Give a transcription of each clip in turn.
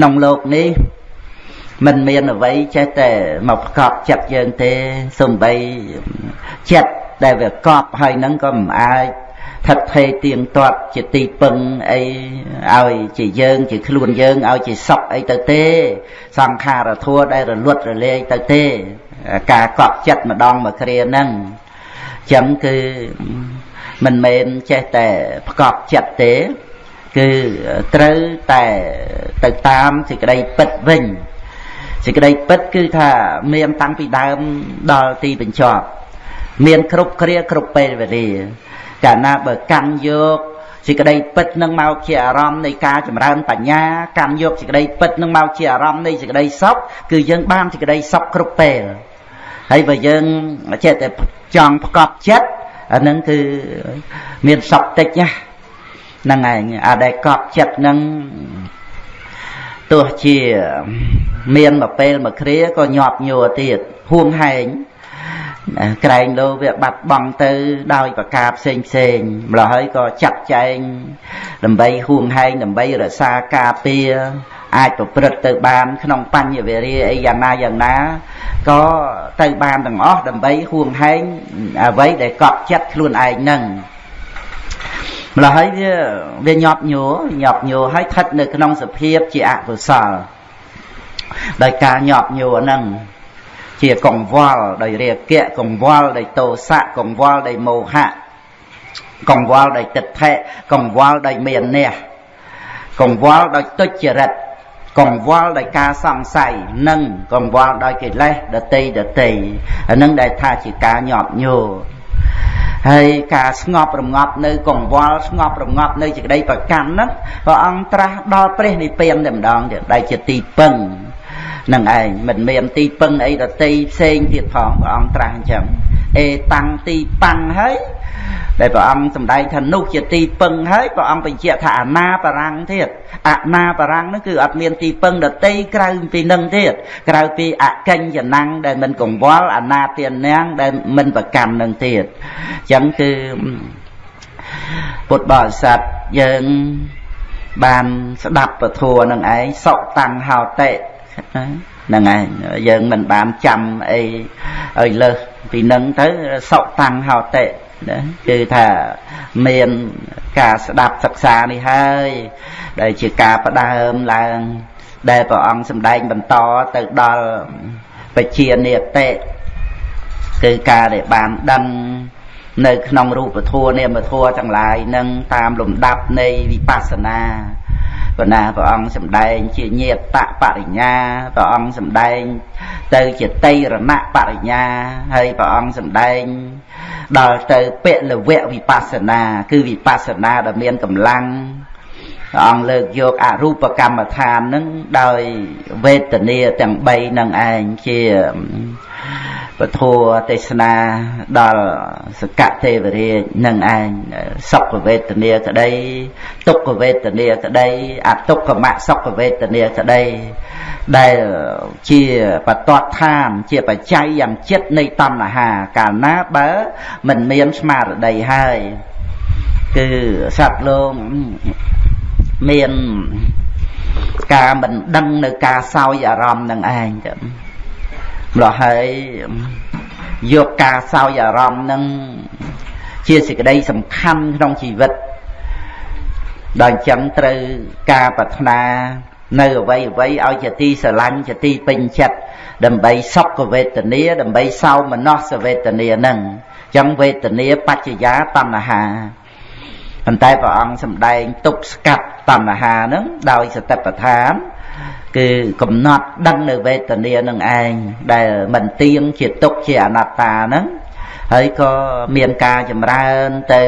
ក្នុងโลกនេះមិនមានអ្វីចេះតែមកប្រកបចិត្តយើងទេសំបីចិត្តដែលវាកប់ហើយនឹងក៏មិនអាចថិតថេរទៀងទាត់ជាទីពឹងអីឲ្យជាយើងជាខ្លួនយើងឲ្យជាសុខអីទៅទេសង្ខារធัวដែលរលត់រលាយទៅទេការកប់ចិត្តម្ដងមួយគ្រាហ្នឹងចឹងគឺមិនមែនចេះតែប្រកបចិត្តទេ គឺត្រូវតែទៅតាមសេចក្តីពិតវិញសេចក្តីពិតគឺថាមានតាំងពីដើមដល់ទីបញ្ចប់មានគ្រប់គ្រាគ្រប់ពេលវេលាកាលណាបើកាន់យកសេចក្តីពិតនឹងមកជាអារម្មណ៍នៃការចម្រើនបញ្ញាកាន់យកសេចក្តីពិតនឹងមកជាអារម្មណ៍នៃសេចក្តីសុខគឺយើងបានសេចក្តីសុខគ្រប់ពេលហើយបើយើងចេះតែចង់ប្រកបចិត្តអានឹងគឺមានសុខតិចណា ហ្នឹងឯងអាដែលកប់ចិត្តហ្នឹងទោះជាមានមួយពេលមួយគ្រាក៏ញាប់ញ័រទៀតហួងហែងក្រែងលោវាបាត់បង់ទៅដោយប្រការផ្សេងផ្សេងម្ល៉េះហើយក៏ចាត់ចែងដើម្បីហួងហែងដើម្បីរក្សាការពារអាចប្រព្រឹត្តទៅបានក្នុងបញ្ញវេរាអីយ៉ាងណាយ៉ាងណាក៏ទៅបានទាំងអស់ដើម្បីហួងហែងអ្វីដែលកប់ចិត្តខ្លួនឯងនឹង ម្ល៉េះហើយវាវាញាប់ញ័រញាប់ញ័រហើយស្ថិតនៅក្នុងសភាពជាអកុសលដោយការញាប់ញ័រហ្នឹងជាកង្វល់ដោយរាគៈកង្វល់ដោយទោសៈកង្វល់ដោយមោហៈកង្វល់ដោយទិដ្ឋិកង្វល់ដោយមានះកង្វល់ដោយទុច្ចរិតកង្វល់ដោយការសង្ស័យនិងកង្វល់ដោយកិលេសដតីដតីអានឹងដែលថាជាការញាប់ញោ ហើយការស្ងប់រងាប់នៅកង្វល់ស្ងប់រងាប់នៅសេចក្តីប្រកាន់ហ្នឹងព្រះអង្គត្រាស់ដល់ព្រះនិព្វានតែម្ដងទៀតដែលជាទីពឹងនឹងឯងមិនមានទីពឹងអីដតីផ្សេងទៀតផងព្រះអង្គត្រាស់អញ្ចឹងអេតាំងទីប៉ាំងហើយ ដែលព្រះអង្គសម្ដែងថានោះជាទីពឹងហើយព្រះអង្គបញ្ជាក់ថាអនាបរាំងទៀតអនាបរាំងនោះគឺអត់មានទីពឹងដតីក្រៅពីនឹងទៀតក្រៅពីអកិញ្ចណាំងដែលមិនកង្វល់អនាទានណាំងដែលមិនប្រកម្មនឹងទៀតអញ្ចឹងគឺពុទ្ធបរិស័ទយើងបានស្ដាប់ពធនឹងឯងសុតាំងហោតិហ្នឹងឯងយើងមិនបានចាំអីឲ្យលើស ពីនឹងទៅសុតាំងហោតិណាគឺថាមានការស្ដាប់សិក្សានេះហើយ ដែលជាការផ្ដើមឡើង ដែលព្រះអង្គសម្ដែងបន្តទៅដល់បជានិតិគឺការដែលបានដឹងនៅក្នុងរូបធម៌នាមធម៌ទាំងឡាយនឹងតាមលំដាប់នៃវិបស្សនា ប៉ុន្តែព្រះអង្គសម្ដែងជាញាតបរិញ្ញាព្រះអង្គសម្ដែងទៅជាតៃរណបរិញ្ញាហើយព្រះអង្គសម្ដែងដល់ទៅពលវៈវិបស្សនា គឺវិបស្សនាដែលមានកម្លាំងព្រះអង្គលើកយកអរូបកម្មដ្ឋាននឹងដោយវេទនាទាំង3នឹងឯងជា ពធទេសនាដល់សកទេវរាជនឹងឯងសុខវេទនាក្តីទុក្ខវេទនាក្តីអទុក្ខមសុខវេទនាក្តីដែលជាបតតឋានជាបច្ច័យយ៉ាងចិត្តនៃតណ្ហា កាលណាបើមិនមានស្មារតីហើយគឺសត្វលោកមានការមិនដឹងនៅការសោយអារម្មណ៍នឹងឯងចឹង ម្ល៉េះហើយយកការសោយអារម្មណ៍នឹងជាសេចក្តីសំខាន់ក្នុងជីវិតដល់អញ្ចឹងត្រូវការប្រាថ្នានៅអ្វីអ្វីឲ្យជាទីស្រឡាញ់ជាទីពេញចិត្តដើម្បីសុខវេទនាដើម្បីសោមនស្សវេទនានឹងអញ្ចឹងវេទនាបច្ចយាតណ្ហាប៉ុន្តែព្រះអង្គសម្ដែងទប់ស្កាត់តណ្ហានឹងដោយសតិប្បដ្ឋាន គឺកំណត់ដឹងនៅវេទនានឹងឯងដែលមិនទៀងជាទុកជាអនត្តាហ្នឹងហើយក៏មានការចម្រើនទៅ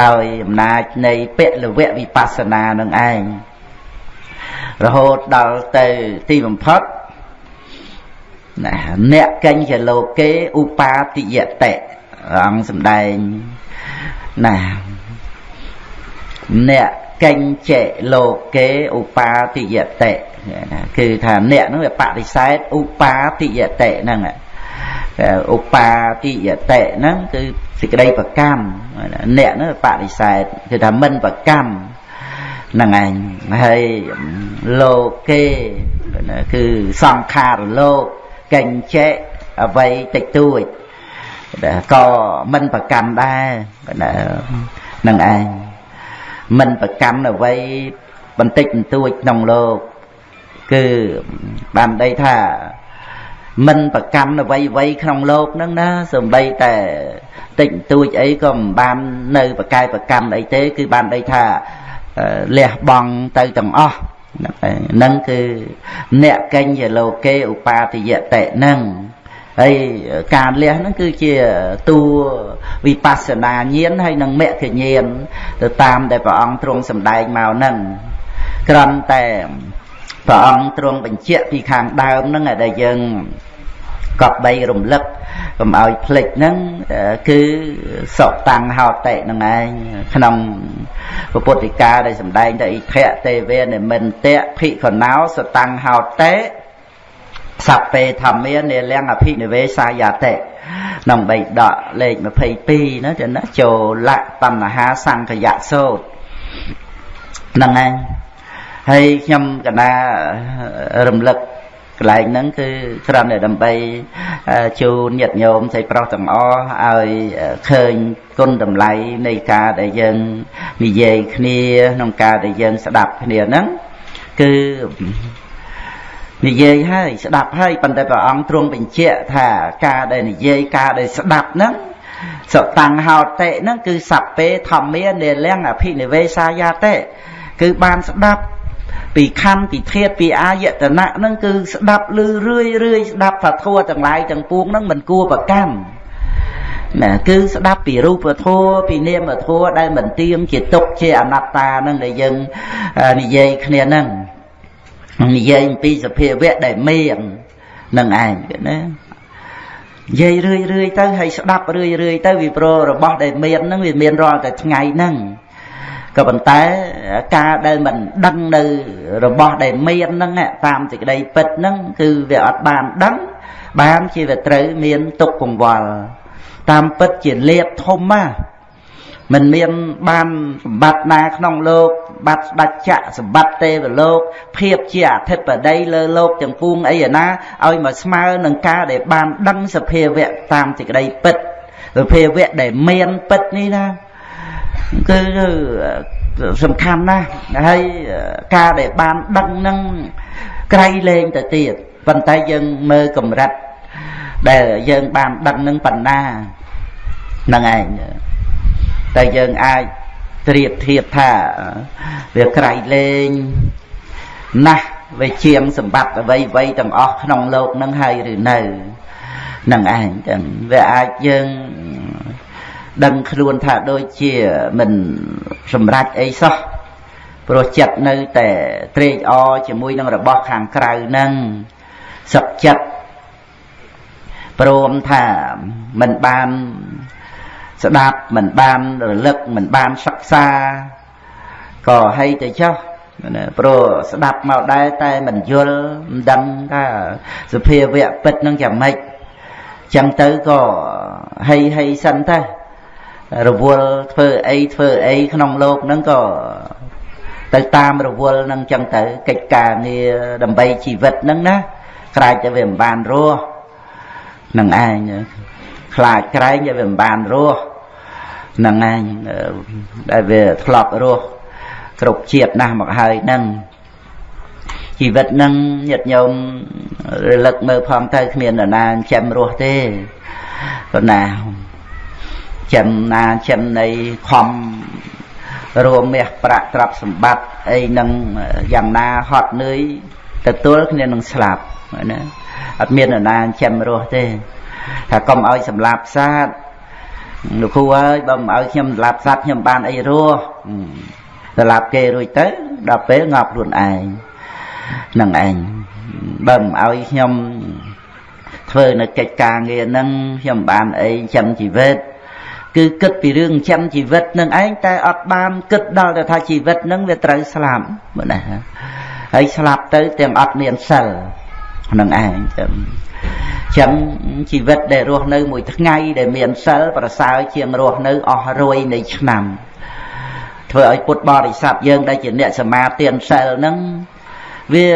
ដោយអំណាចនៃពលវៈវិបស្សនានឹងឯងរហូតដល់ទៅទីបំផុតណាអ្នកកញ្ចលោកេឧបាតិយតិអង្គសំដែងណាអ្នក កញ្ចលោកេឧបាតិយតិគឺថាអ្នកហ្នឹងវាបដិសេធឧបាតិយតិហ្នឹងឧបាតិយតិហ្នឹងគឺសេចក្តីប្រកម្មអ្នកហ្នឹងបដិសេធគឺថាមិនប្រកម្មហ្នឹងឯងហើយលោកគេគឺសង្ខារលោកកញ្ចេអ្វីតិចតួចក៏មិនប្រកាន់ដែរហ្នឹងឯង មិនប្រកាន់អ្វីបន្តិចបន្តួចក្នុងលោកគឺបានដីថាមិនប្រកាន់អ្វីអ្វីក្នុងលោកហ្នឹងណាសំបីតែតិចតួចអីក៏មិនបាននៅប្រកែប្រកាន់អីទេ គឺបានដីថាលះបង់ទៅទាំងអស់ហ្នឹងគឺអ្នកកញ្ញលោកេឧបាទយតិហ្នឹង ហើយការលះហ្នឹងគឺជាតួវិបស្សនាញាណហើយនឹងមគ្គញាណទៅតាមដែលព្រះអង្គទ្រង់សម្ដែងមកហ្នឹងក្រំតែព្រះអង្គទ្រង់បញ្ជាក់ពីខាងដើមហ្នឹងដែលយើងកប់បីរំលឹកកុំឲ្យភ្លេចហ្នឹងគឺសុតាំងហោតិហ្នឹងឯងក្នុងពុទ្ធិកាដែលសម្ដែងទៅអ៊ីធៈទេវេនិមិន្ទៈភិក្ខុណោសតាំងហោតិ សពេធម្មានិលំអភិនិវេសាយតិក្នុងបៃដកលេខ22ណាចឹងណាចូលៈបញ្ហាសង្កយៈសោតហ្នឹងឯងហើយខ្ញុំកណារំលឹកកន្លែងហ្នឹងគឺគ្រាន់តែដើម្បីជូនញាតិញោមស្រីប្រុសទាំងអស់ឲ្យឃើញគុណតម្លៃនៃការដែលយើងនិយាយគ្នាក្នុងការដែលយើងស្ដាប់គ្នាហ្នឹងគឺ និយាយហើយស្ដាប់ហើយប៉ុន្តែព្រះអង្គទ្រង់បញ្ជាក់ថាការដែលនិយាយការដែលស្ដាប់ហ្នឹងសតាំងហោតិហ្នឹងគឺសัพពេធម្មានិលំអភិនិវេសាយាតិគឺបានស្ដាប់ពីខណ្ឌពីធាតពីអាយតនៈហ្នឹងគឺស្ដាប់ឮរឿយរឿយស្ដាប់ថាធัวទាំងឡាយទាំងពួងហ្នឹងមិនគួរប្រកម្មណាគឺស្ដាប់ពីរូបធัวពីនាមធัวដែលមិនទៀងជាទុកជាអនត្តាហ្នឹងដែលយើងនិយាយគ្នាហ្នឹង និយាយអំពីសភាវៈដែលមាននឹងឯងណានិយាយរឿយរឿយទៅហើយស្ដាប់រឿយរឿយទៅវាប្ររបស់ដែលមានហ្នឹងវាមានរាល់តែថ្ងៃហ្នឹងក៏ប៉ុន្តែការដែលមិនដឹងនៅរបស់ដែលមានហ្នឹងតាមសេចក្តីពិតហ្នឹងគឺវាអត់បានដឹងបានជាវាត្រូវមានទុកកង្វល់តាមពិតជាលៀបធំណា មិនមានបានសម្បត្តិណាក្នុងលោកបាត់ស្ដេចចក្រសម្បត្តិទេវលោក ភាពជាអធិបតីលើលោកទាំងពួងអីណាឲ្យមកស្មើនឹងការដែលបានដឹងសភាវៈតាមសេចក្តីពិតសភាវៈដែលមានពិតនេះណាគឺសំខាន់ណាស់ហើយការដែលបានដឹងនឹងក្រៃលែងទៅទៀតប៉ុន្តែយើងមើលកម្រិតដែលយើងបានដឹងនឹងបណ្ណាហ្នឹងឯង តែយើងអាចត្រៀបធៀបថាវាក្រៃលែងណាស់វាជាងសម្បត្តិអ្វីអ្វីទាំងអស់ក្នុងលោកនឹងហើយឬនៅនឹងឯងទាំងវាអាចយើងដឹងខ្លួនថាដូចជាមិនសម្រេចអីសោះព្រោះចិត្តនៅតែត្រេកអរជាមួយនឹងរបស់ខាងក្រៅនឹងសឹកចិត្តព្រមថាមិនបាន ស្ដាប់មិនបានរលឹកមិនបានសិក្សាក៏ហើយទៅចុះណាព្រោះស្ដាប់មកដែរតែមិនយល់មិនដឹងថាសភាវៈពិតនឹងយ៉ាងម៉េចចឹងទៅក៏ហីហីសិនទៅរវល់ធ្វើអីធ្វើអីក្នុងលោកហ្នឹងក៏ទៅតាមរវល់ហ្នឹងចឹងទៅកិច្ចការងារដើម្បីជីវិតហ្នឹងណាខ្លាចតែវាមិនបានរស់នឹងឯងខ្លាចក្រែងតែវាមិនបានរស់ នឹងឯងដែលវាធ្លាប់រស់គ្រប់ជាតិណាស់មកហើយហ្នឹងជីវិតហ្នឹងញាតិញោមរលឹកមើលផងទៅគ្មាននរណាចាំរស់ទេប៉ុន្តែចិនណាចិននៃខំរួមមាសប្រាក់ទ្រព្យសម្បត្តិអីនឹងយ៉ាងណាហត់នឿយទទួលគ្នានឹងស្លាប់ណាអត់មាននរណាចាំរស់ទេថាកុំឲ្យសម្លាប់សត្វ លោកគ្រូអើយបើមិនឲ្យខ្ញុំសម្លាប់សត្វខ្ញុំបានអីរស់សម្លាប់គេរួចទៅដល់ពេលងាប់ខ្លួនឯងនឹងឯងបើមិនឲ្យខ្ញុំធ្វើនៅកិច្ចការងារហ្នឹងខ្ញុំបានអីចាំជីវិតគឺគិតពីរឿងចិញ្ចឹមជីវិតនឹងឯងតែអត់បានគិតដល់ទៅថាជីវិតនឹងវាត្រូវស្លាប់មើលណាហើយស្លាប់ទៅទាំងអត់មានសិលនឹងឯងចឹង ចឹងជីវិតដែលរស់នៅមួយថ្ងៃដែលមានសិលប្រសើរជាងរស់នៅអស់រយនៃឆ្នាំធ្វើឲ្យពុទ្ធបរិស័ទយើងដែលជាអ្នកសមាទានសិលហ្នឹងវា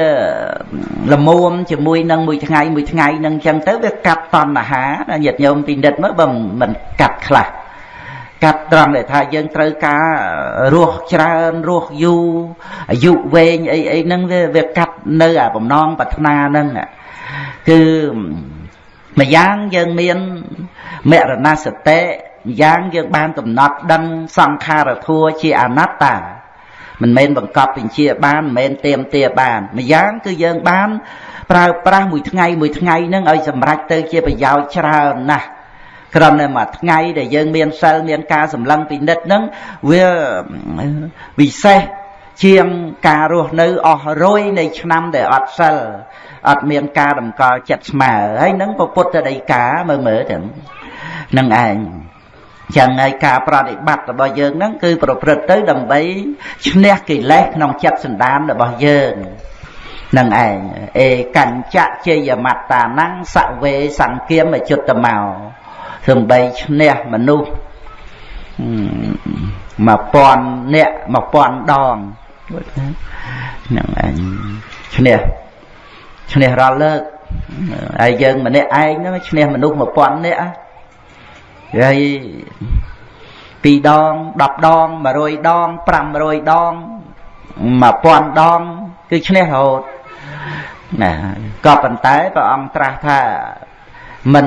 លមុំជាមួយនឹងមួយថ្ងៃមួយថ្ងៃនឹងអញ្ចឹងទៅវាកាត់តណ្ហាញាតិញោមពិនិត្យមើលបើមិនកាត់ខ្លះកាត់ត្រង់ដែលថាយើងត្រូវការរស់ច្រើនរស់យូរអាយុវែងអីអីហ្នឹងវាវាកាត់នៅអាបំណងប្រាថ្នាហ្នឹង គឺម្យ៉ាងយើងមានមរណសតិម្យ៉ាងយើងបានកំណត់ដឹងសង្ខារធัวជាអនត្តាមិនមែនបង្កប់បញ្ជាបានមិនមែនទៀមទាបាន ម្យ៉ាងគឺយើងបាន ប្រើប្រាស់មួយថ្ងៃមួយថ្ងៃនឹងឲ្យសម្រេចទៅជាប្រយោជន៍ច្រើនណាស់ក្រំតែមួយថ្ងៃដែលយើងមានសិលមានការសម្លឹងពិនិត្យនឹងវាវិសេស ជាងការរស់នៅអស់រយនៃឆ្នាំដែលអត់សិលអត់មានការតម្កល់ចិត្តស្មើហើយនឹងពុទ្ធដីកាមើលមើលទាំងនឹងឯងចឹងហើយការប្រតិបត្តិរបស់យើងហ្នឹងគឺប្រព្រឹត្តទៅដើម្បីឈ្នះកិលេសក្នុងចិត្តសន្តានរបស់យើងនឹងឯងអេកញ្ចៈជយមត្តានੰសវេសង្គាមជុតមកដើម្បីឈ្នះមនុស្ស1000នាក់1000ដង ហ្នឹងឯងឈ្នះឈ្នះរាល់លើកហើយយើងម្នាក់ឯងហ្នឹងឈ្នះមនុស្ស1000នាក់ហើយ2ដង10ដង100ដង500ដង1000ដងគឺឈ្នះរហូតណាក៏ប៉ុន្តែព្រះអង្គត្រាស់ថាមិន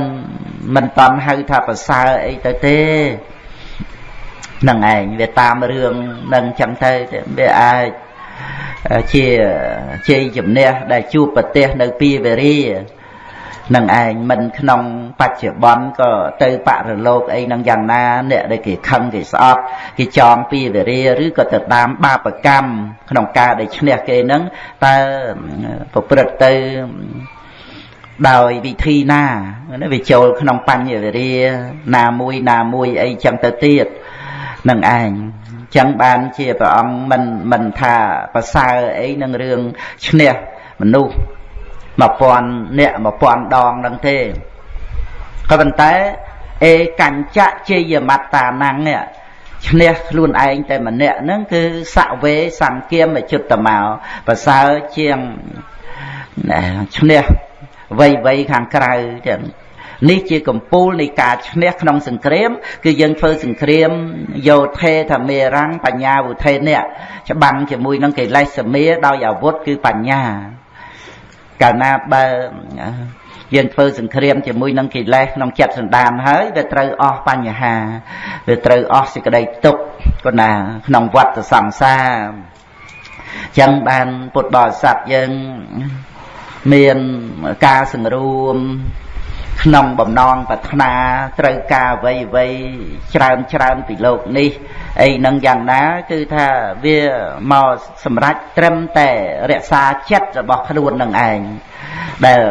មិនតន់ហៅថាប្រសើរអីទៅទេ នឹងឯងវាតាមរឿងនឹងចឹងទៅវាអាចជាជ័យជំនះដែលជួបប្រទេសនៅពីវេរានឹងឯងមិនក្នុងបច្ចុប្បន្នក៏ទៅបរលោកអីនឹងយ៉ាងណាអ្នកដែលគេខឹងគេស្អប់គេចងពីវេរាឬក៏ទៅតាមបាបកម្មក្នុងការដែលឈ្នះគេនឹងតើប្រព្រឹត្តទៅដោយវិធីណាវាចូលក្នុងបញ្ញវេរាណាមួយណាមួយអីចឹងទៅទៀត នឹងឯងចឹងបានជាព្រះអង្គមិនមិនថាប្រសើរអីនឹងរឿងឈ្នះមនុស្ស1000អ្នក1000ដងនឹងទេក៏ប៉ុន្តែអេកញ្ចៈជយមត្តាណੰនេះឈ្នះខ្លួនឯងតែម្នាក់ហ្នឹងគឺសវេសង្គាមជុតមកប្រសើរជាងឈ្នះវ័យវ័យខាងក្រៅចឹង នេះជាកម្ពូលនៃការឈ្នះក្នុងសង្គ្រាម គឺយើងធ្វើសង្គ្រាមយោធេធមេរាំងបញ្ញាវុធេនេះច្បាំងជាមួយនឹងកិលេសសមាដោយអាវុធគឺបញ្ញាកាលណាបើយើងធ្វើសង្គ្រាមជាមួយនឹងកិលេសក្នុងចិត្តសន្តានហើយវាត្រូវអស់បញ្ហាវាត្រូវអស់សេចក្តីទុក្ខក៏ណាក្នុងវដ្តសង្សារចឹងបានពុទ្ធបរិស័ទយើងមានការសង្រួម ក្នុងបំណងប្រាថ្នាត្រូវការអ្វីអ្វីច្រើនច្រើនពីលោកនេះអីនឹងយ៉ាងណាគឺថាវាមកសម្រេចត្រឹមតែរក្សាចិត្តរបស់ខ្លួននឹងឯងដែល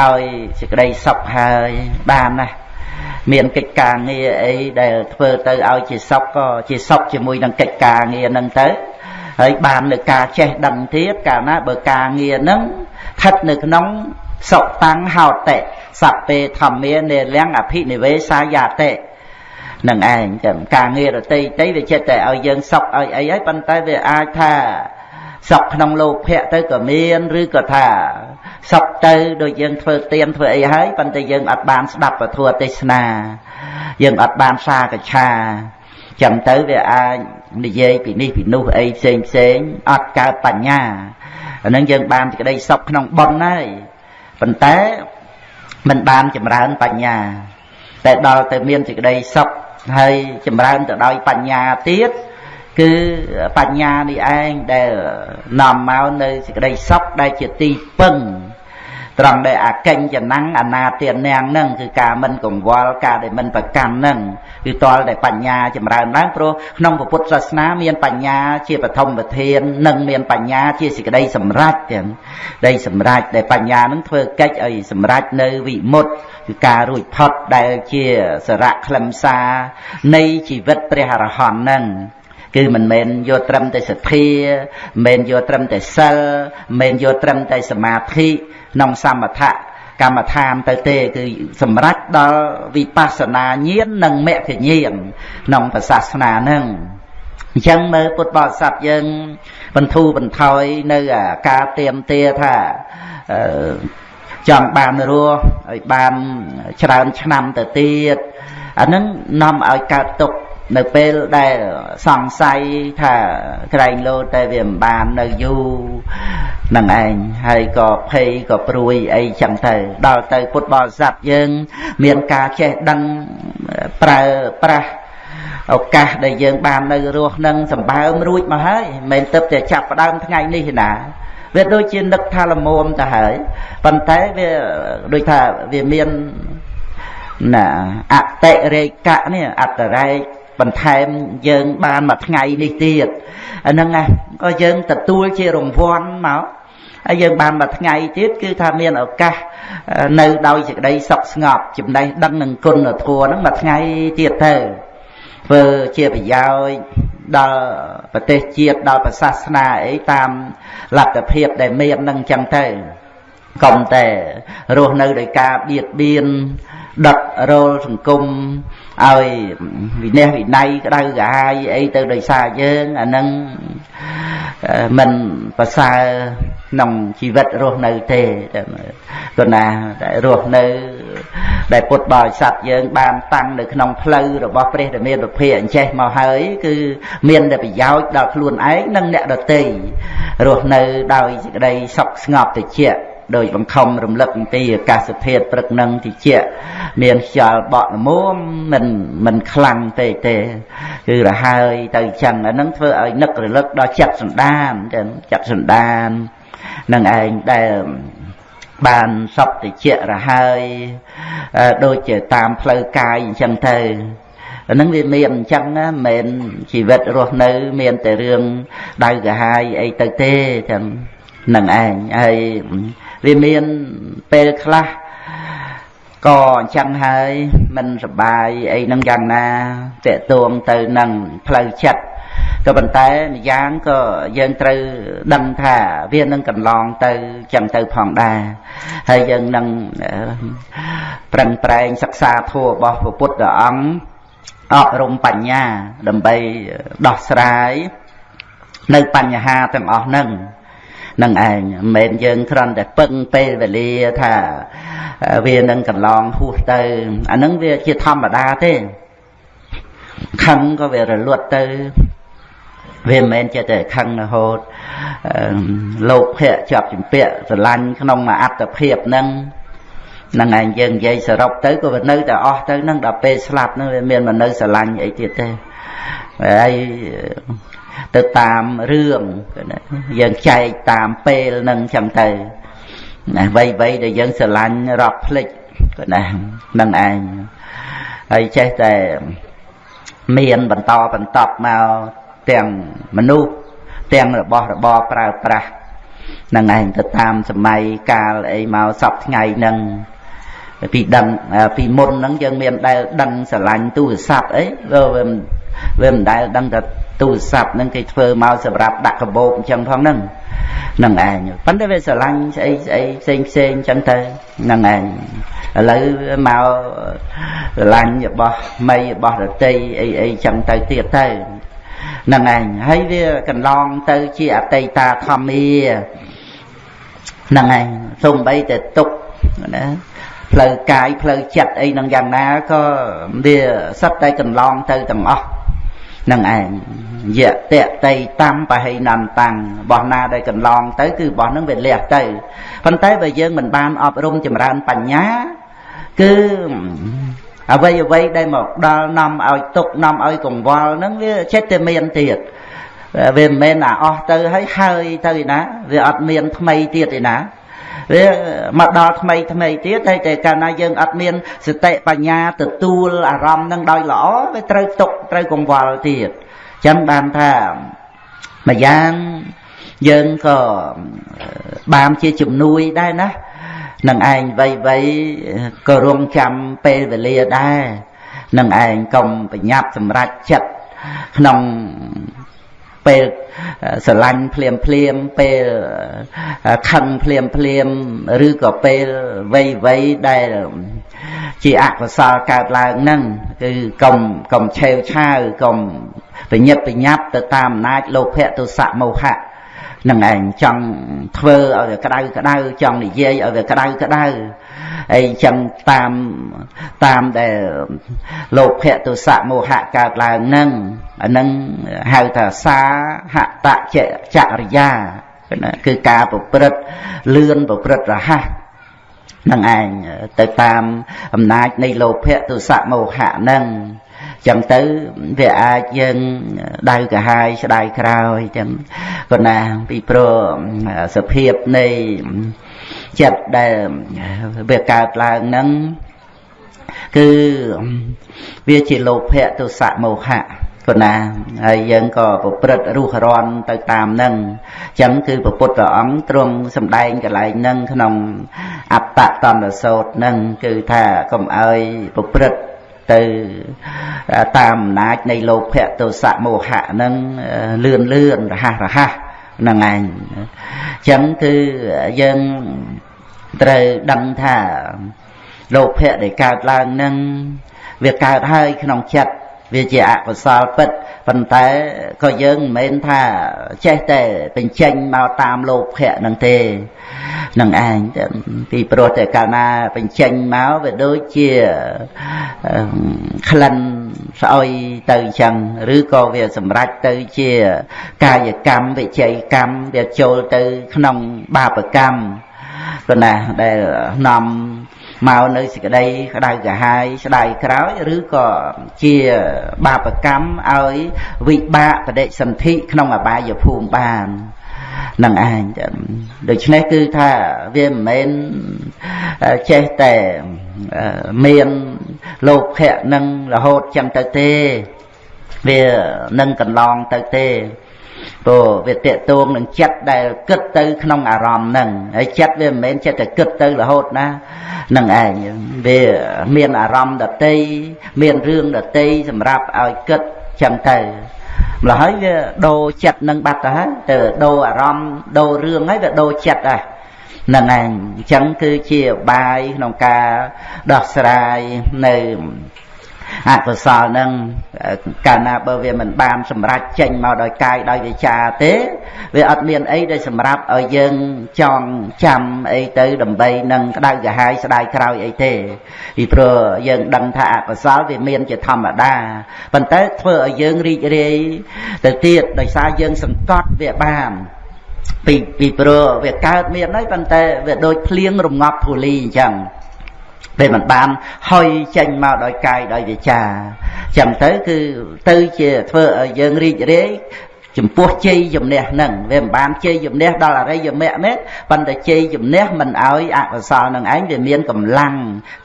ឲ្យសេចក្តីសុខហើយបានណាមានកិច្ចការងារអីដែលធ្វើទៅឲ្យជាសុខក៏ជាសុខជាមួយនឹងកិច្ចការងារហ្នឹងទៅហើយបានលើការចេះដឹងទៀតកាលណាបើការងារហ្នឹងស្ថិតនៅក្នុងសុតាំងហោតិ សពេធម្មានេលំអភិនិវេសាយាតិនឹងឯងចឹងការងាររតីតីវាចិត្តតែឲ្យយើងសុខឲ្យអីហើយប៉ុន្តែវាអាចថាសុខក្នុងលោភៈទៅក៏មានឬក៏ថាសុខទៅដូចយើងធ្វើទៀនធ្វើអីហើយប៉ុន្តែយើងអត់បានស្ដាប់ពធទេសនា យើងអត់បានសាកឆាចឹងទៅវាអាចនិយាយពីនេះពីនោះអីផ្សេងផ្សេងអត់កើតបញ្ញាអានឹងយើងបានសេចក្តីសុខក្នុងបុណ្យហើយប៉ុន្តែ មិនបានចម្រើនបញ្ញា តែដល់ទៅមានសេចក្តីសុខហើយចម្រើនទៅដោយបញ្ញាទៀតគឺបញ្ញានេះឯងដែលនាំមកនៅសេចក្តីសុខដែលជាទីពឹង ត្រង់ដែលអកិញ្ចនាំងអនាទានាងនឹងគឺការមិនកង្វល់ការដែលមិនប្រកាន់នឹងគឺតលតែបញ្ញាចម្រើនឡើងព្រោះក្នុងពុទ្ធសាសនាមានបញ្ញាជាបឋមប្រធាននិងមានបញ្ញាជាសេចក្តីសម្រេចទាំងដីសម្រេចដែលបញ្ញានឹងធ្វើកិច្ចឲ្យសម្រេចនៅវិមុតគឺការរួចផុតដែលជាសារៈខ្លឹមសារនៃជីវិតព្រះអរហន្តនឹង គឺមិនមែនយកត្រឹមតែសទ្ធាមិនមែនយកត្រឹមតែសិលមិនមែនយកត្រឹមតែសមាធិក្នុងសមថៈកម្មដ្ឋានទៅទេ គឺសម្រេចដល់វិបស្សនាញាណនិងមគ្គញាណក្នុងសាសនានឹងអញ្ចឹងមើលពុទ្ធបរិស័ទយើងបន្ធូរបន្ថយនៅការទៀមទាថាចង់បានរស់ឲ្យបានច្រើនឆ្នាំទៅទៀតអានឹងនាំឲ្យកើតទុក្ខ នៅពេលដែលសង្ស័យថាក្រែងលោតែវាមិនបាននៅយូរនឹងឯងហើយក៏ភ័យក៏ព្រួយអីចឹងទៅ ដល់ទៅពុទ្ធបរិស័ទយើង មានការចេះដឹងប្រើប្រាស់ឱកាសដែលយើងបាននៅរស់នឹងសម្បើមរួចមកហើយមិនមែនទៅតែចាប់ផ្ដើមថ្ងៃនេះណាវាដូចជានឹកថាលមុំទៅហើយប៉ុន្តែវាដូចថាវាមានណាអតិរេកៈនេះអត្តរេក បន្ថែមយើងបានមួយថ្ងៃនេះទៀតអាហ្នឹងណាក៏យើងទទួលជារង្វាន់មកហើយយើងបានមួយថ្ងៃទៀតគឺថាមានឱកាសនៅដោយសេចក្តីសុខស្ងប់ចំណេះដឹងនឹងគុណធម៌ហ្នឹងមួយថ្ងៃទៀតទៅធ្វើជាប្រយោជន៍ដល់ប្រទេសជាតិដល់ប្រសាសនាអីតាមលទ្ធភាពដែលមាននឹងចឹងទៅកុំតែរស់នៅដោយការបៀតបៀន ដុតរលសង្គមឲ្យវិន័យវិន័យក្តៅក្រហាយអីទៅដោយសារយើងអានឹងមិនប្រសើរក្នុងជីវិតរស់នៅទេគណាតែរស់នៅ ដែលពុទ្ធបរិស័ទយើង បានតាំងនៅក្នុងផ្លូវរបស់ព្រះរាមាវិភាអញ្ចេះមកហើយ គឺមានតែប្រយោជន៍ដល់ខ្លួនឯងនិងអ្នកដទៃរស់នៅដោយសេចក្តីសុខស្ងប់តិច ដោយបង្ខំរំលឹកអំពីអាកាសធាតុព្រឹកនឹងតិចមានខ្យល់បក់ល្មមមិនមិនខ្លាំងពេកទេគឺរហើយទៅចឹងអានឹងធ្វើឲ្យនឹករលឹកដល់ចិត្តសន្តានចឹងចិត្តសន្តាននឹងឯងដែលបានសពតិចរហើយដូចជាតាមផ្លូវកាយអញ្ចឹងទៅអានឹងវាមានអញ្ចឹងណាមិនមែនជីវិតរស់នៅមានតែរឿងដៅកាហាយអីទៅទេចឹងនឹងឯងហើយ វាមានពេលខ្លះក៏អញ្ចឹងហើយមិនសបាយអីនឹងយ៉ាងណាតេតួងទៅនឹងផ្លូវចិត្តក៏ប៉ុន្តែម្យ៉ាងក៏យើងត្រូវដឹងថាវានឹងកន្លងទៅចឹងទៅផងដែរហើយយើងនឹងប្រឹងប្រែងសិក្សាធម៌របស់ព្រះពុទ្ធអង្គអប់រំបញ្ញា ដើម្បីដោះស្រាយនៅបញ្ហាទាំងអស់ហ្នឹង នឹងឯងមិនមែនយើងគ្រាន់តែពឹងពេលវេលាថាវានឹងកន្លងហួសទៅអានឹងវាជាធម្មតាទេខឹងក៏វារលត់ទៅវាមិនមែនចេះតែខឹងរហូតលោកភៈជាប់ជំពាក់ស្រឡាញ់ក្នុងអត្តភាពហ្នឹងនឹងឯងយើងនិយាយសរុបទៅក៏វានៅតែអស់ទៅនឹងដល់ពេលស្លាប់ហ្នឹងវាមានមកនៅស្រឡាញ់អីទៀតទេហើយ ទៅតាមរឿងយើងចែកតាមពេលនឹងចឹងទៅណាវ័យវ័យដែលយើងស្រឡាញ់រាប់ភ្លេចក៏ណានឹងឯងហើយចេះតែមានបន្តបន្តមកទាំងមនុស្សទាំងរបស់របរប្រើប្រាស់នឹងឯងទៅតាមសម័យកាលអីមកសពថ្ងៃហ្នឹងពីដឹងពីមុនហ្នឹងយើងមានដែលដឹងស្រឡាញ់ទូរស័ព្ទអីវាវាមិនដែលដឹងថា ទូរស័ព្ទហ្នឹងគេធ្វើមកសម្រាប់ដាក់កាបូបអញ្ចឹងផងហ្នឹងនឹងឯងប៉ុន្តែវាស្រឡាញ់ស្អីស្អីផ្សេងផ្សេងអញ្ចឹងទៅនឹងឯងឥឡូវមកស្រឡាញ់របស់មីរបស់រតីអីអីអញ្ចឹងទៅទៀតទៅនឹងឯងហើយវាកន្លងទៅជាអតីតាធម្មានឹងឯងសំបីតែទុកណាផ្លូវកាយផ្លូវចិត្តអីនឹងយ៉ាងណាក៏វាសិតតែកន្លងទៅទាំងអស់ នឹងឯងយៈតេតៃតាមបហិនន្តាំងរបស់ណាដែលកន្លងទៅគឺរបស់នឹងវាលះទៅប៉ុន្តែបើយើងមិនបានអប់រំចម្រើនបញ្ញាគឺអ្វីអ្វីដែលមកដល់នាំឲ្យទុកនាំឲ្យកង្វល់ហ្នឹងវាចិត្តតែមានទៀតវាមិនមែនអាអស់ទៅហើយហើយទៅឯណាវាអត់មានថ្មីទៀតឯណា វាមកដល់ថ្មីថ្មីទៀតហើយតែកាលណាយើងអត់មានសតិបញ្ញាទទួលអារម្មណ៍នឹងដោយល្អវាត្រូវទុកត្រូវកង្វល់ទៀតចឹងបានថាម្យ៉ាងយើងក៏បានជាជំនួយដែរណានឹងឯងវ័យវ័យក៏រងចាំពេលវេលាដែរនឹងឯងកុំប្រញាប់សម្រេចចិត្តក្នុង ពេលស្រឡាញ់ភ្លាមភ្លាមពេលខឹងភ្លាមភ្លាមឬក៏ពេលវ័យវ័យដែលជាអកុសលកើតឡើងហ្នឹងគឺកុំកុំឆេវឆាវកុំប្រញាប់ប្រញាប់ទៅតាមអំណាចលោភៈទុសៈមោហៈ នឹងឯងចង់ធ្វើឲ្យវាក្តៅក្តៅចង់និយាយឲ្យវាក្តៅក្តៅអីចឹងតាមតាមដែលលោភៈទុសៈមោហៈកើតឡើងនឹងអានឹងហៅថាសាហតចចរិយាគឺការប្រព្រឹត្តលឿនប្រព្រឹត្តរហ័សនឹងឯងទៅតាមអំណាចនៃលោភៈទុសៈមោហៈនឹង ចឹងទៅវាអាចយើងដៅកាហាយស្ដាយក្រោយចឹងប៉ុន្តែពីព្រោះសភាពនៃចិត្តដែលវាកើតឡើងហ្នឹងគឺវាជាលោភៈទុសៈមោហៈប៉ុណ្ណាហើយយើងក៏ប្រព្រឹត្តរុះរន់ទៅតាមនឹងអញ្ចឹងគឺព្រះពុទ្ធអង្គទ្រង់សម្ដែងកន្លែងនឹងក្នុងអត្តតន្តសោតនឹងគឺថាកុំឲ្យប្រព្រឹត្ត ទៅតាមអំណាចនៃលោភៈទោសៈមោហៈនឹងលឿនលឿនរហ័សរហ័សហ្នឹងឯងអញ្ចឹងគឺយើងត្រូវដឹងថាលោភៈដែលកើតឡើងនឹងវាកើតហើយក្នុងចិត្តវាជាអកុសលពិត ប៉ុន្តែក៏យើងមិនមែនថាចេះតែបញ្ចេញមកតាមលោភៈនឹងទេនឹងឯងពីព្រោះតែកាលណាបញ្ចេញមកវាដូចជាក្លិនស្អុយទៅអញ្ចឹងឬក៏វាសម្រេចទៅជាកាយកម្មវិជ័យកម្មវាចូលទៅក្នុងបាបកម្មប៉ុណ្ណាដែលនាំ មកនៅសេចក្តីក្តៅក្រហាយស្ដាយក្រោយឬក៏ជាបាបកម្មឲ្យវិបាកបដិសន្ធិក្នុងអបាយភូមិបាននឹងឯងដូច្នេះគឺថាវាមិនមែនចេះតែមានលោភៈនឹងរហូតចឹងទៅទេវានឹងកន្លងទៅទេ ព្រោះវាតេតួងនឹងចិត្តដែលគិតទៅក្នុងអារម្មណ៍ហ្នឹងហើយចិត្តវាមិនមែនចិត្តតែគិតទៅរហូតណានឹងឯងវាមានអារម្មណ៍ដតីមានរឿងដតីសម្រាប់ឲ្យគិតចឹងទៅម្ល៉េះហើយវាដូរចិត្តនឹងបាត់ទៅហើយទៅដូរអារម្មណ៍ដូររឿងហើយវាដូរចិត្តដែរនឹងឯងអញ្ចឹងគឺជាបាយក្នុងការដោះស្រាយនៅ អកុសលនឹងកាលណាបើវាមិនបានសម្រេចចេញមកដោយកាយដោយវាចាទេវាអត់មានអីដែលសម្រាប់ឲ្យយើងចងចាំអីទៅដើម្បីនឹងក្តៅក្រហាយស្ដាយក្រោយអីទេពីព្រោះយើងដឹងថាអកុសលវាមានជាធម្មតាប៉ុន្តែធ្វើឲ្យយើងរីករាយទៅទៀតដោយសារយើងសង្កត់វាបានពីពីព្រោះវាកើតមានហើយប៉ុន្តែវាដូចភ្លៀងរងាប់ធូលីអញ្ចឹង ពេលមិនបានហុយចេញមកដោយកាយដោយវាចាចឹងទៅគឺទៅជាធ្វើឲ្យយើងរីករាយចំពោះជ័យជំនះនឹងវាមិនបានជ័យជំនះដល់អរិយមគ្គមែនប៉ុន្តែជ័យជំនះមិនឲ្យអកុសលនឹងឯងវាមានកម្លាំង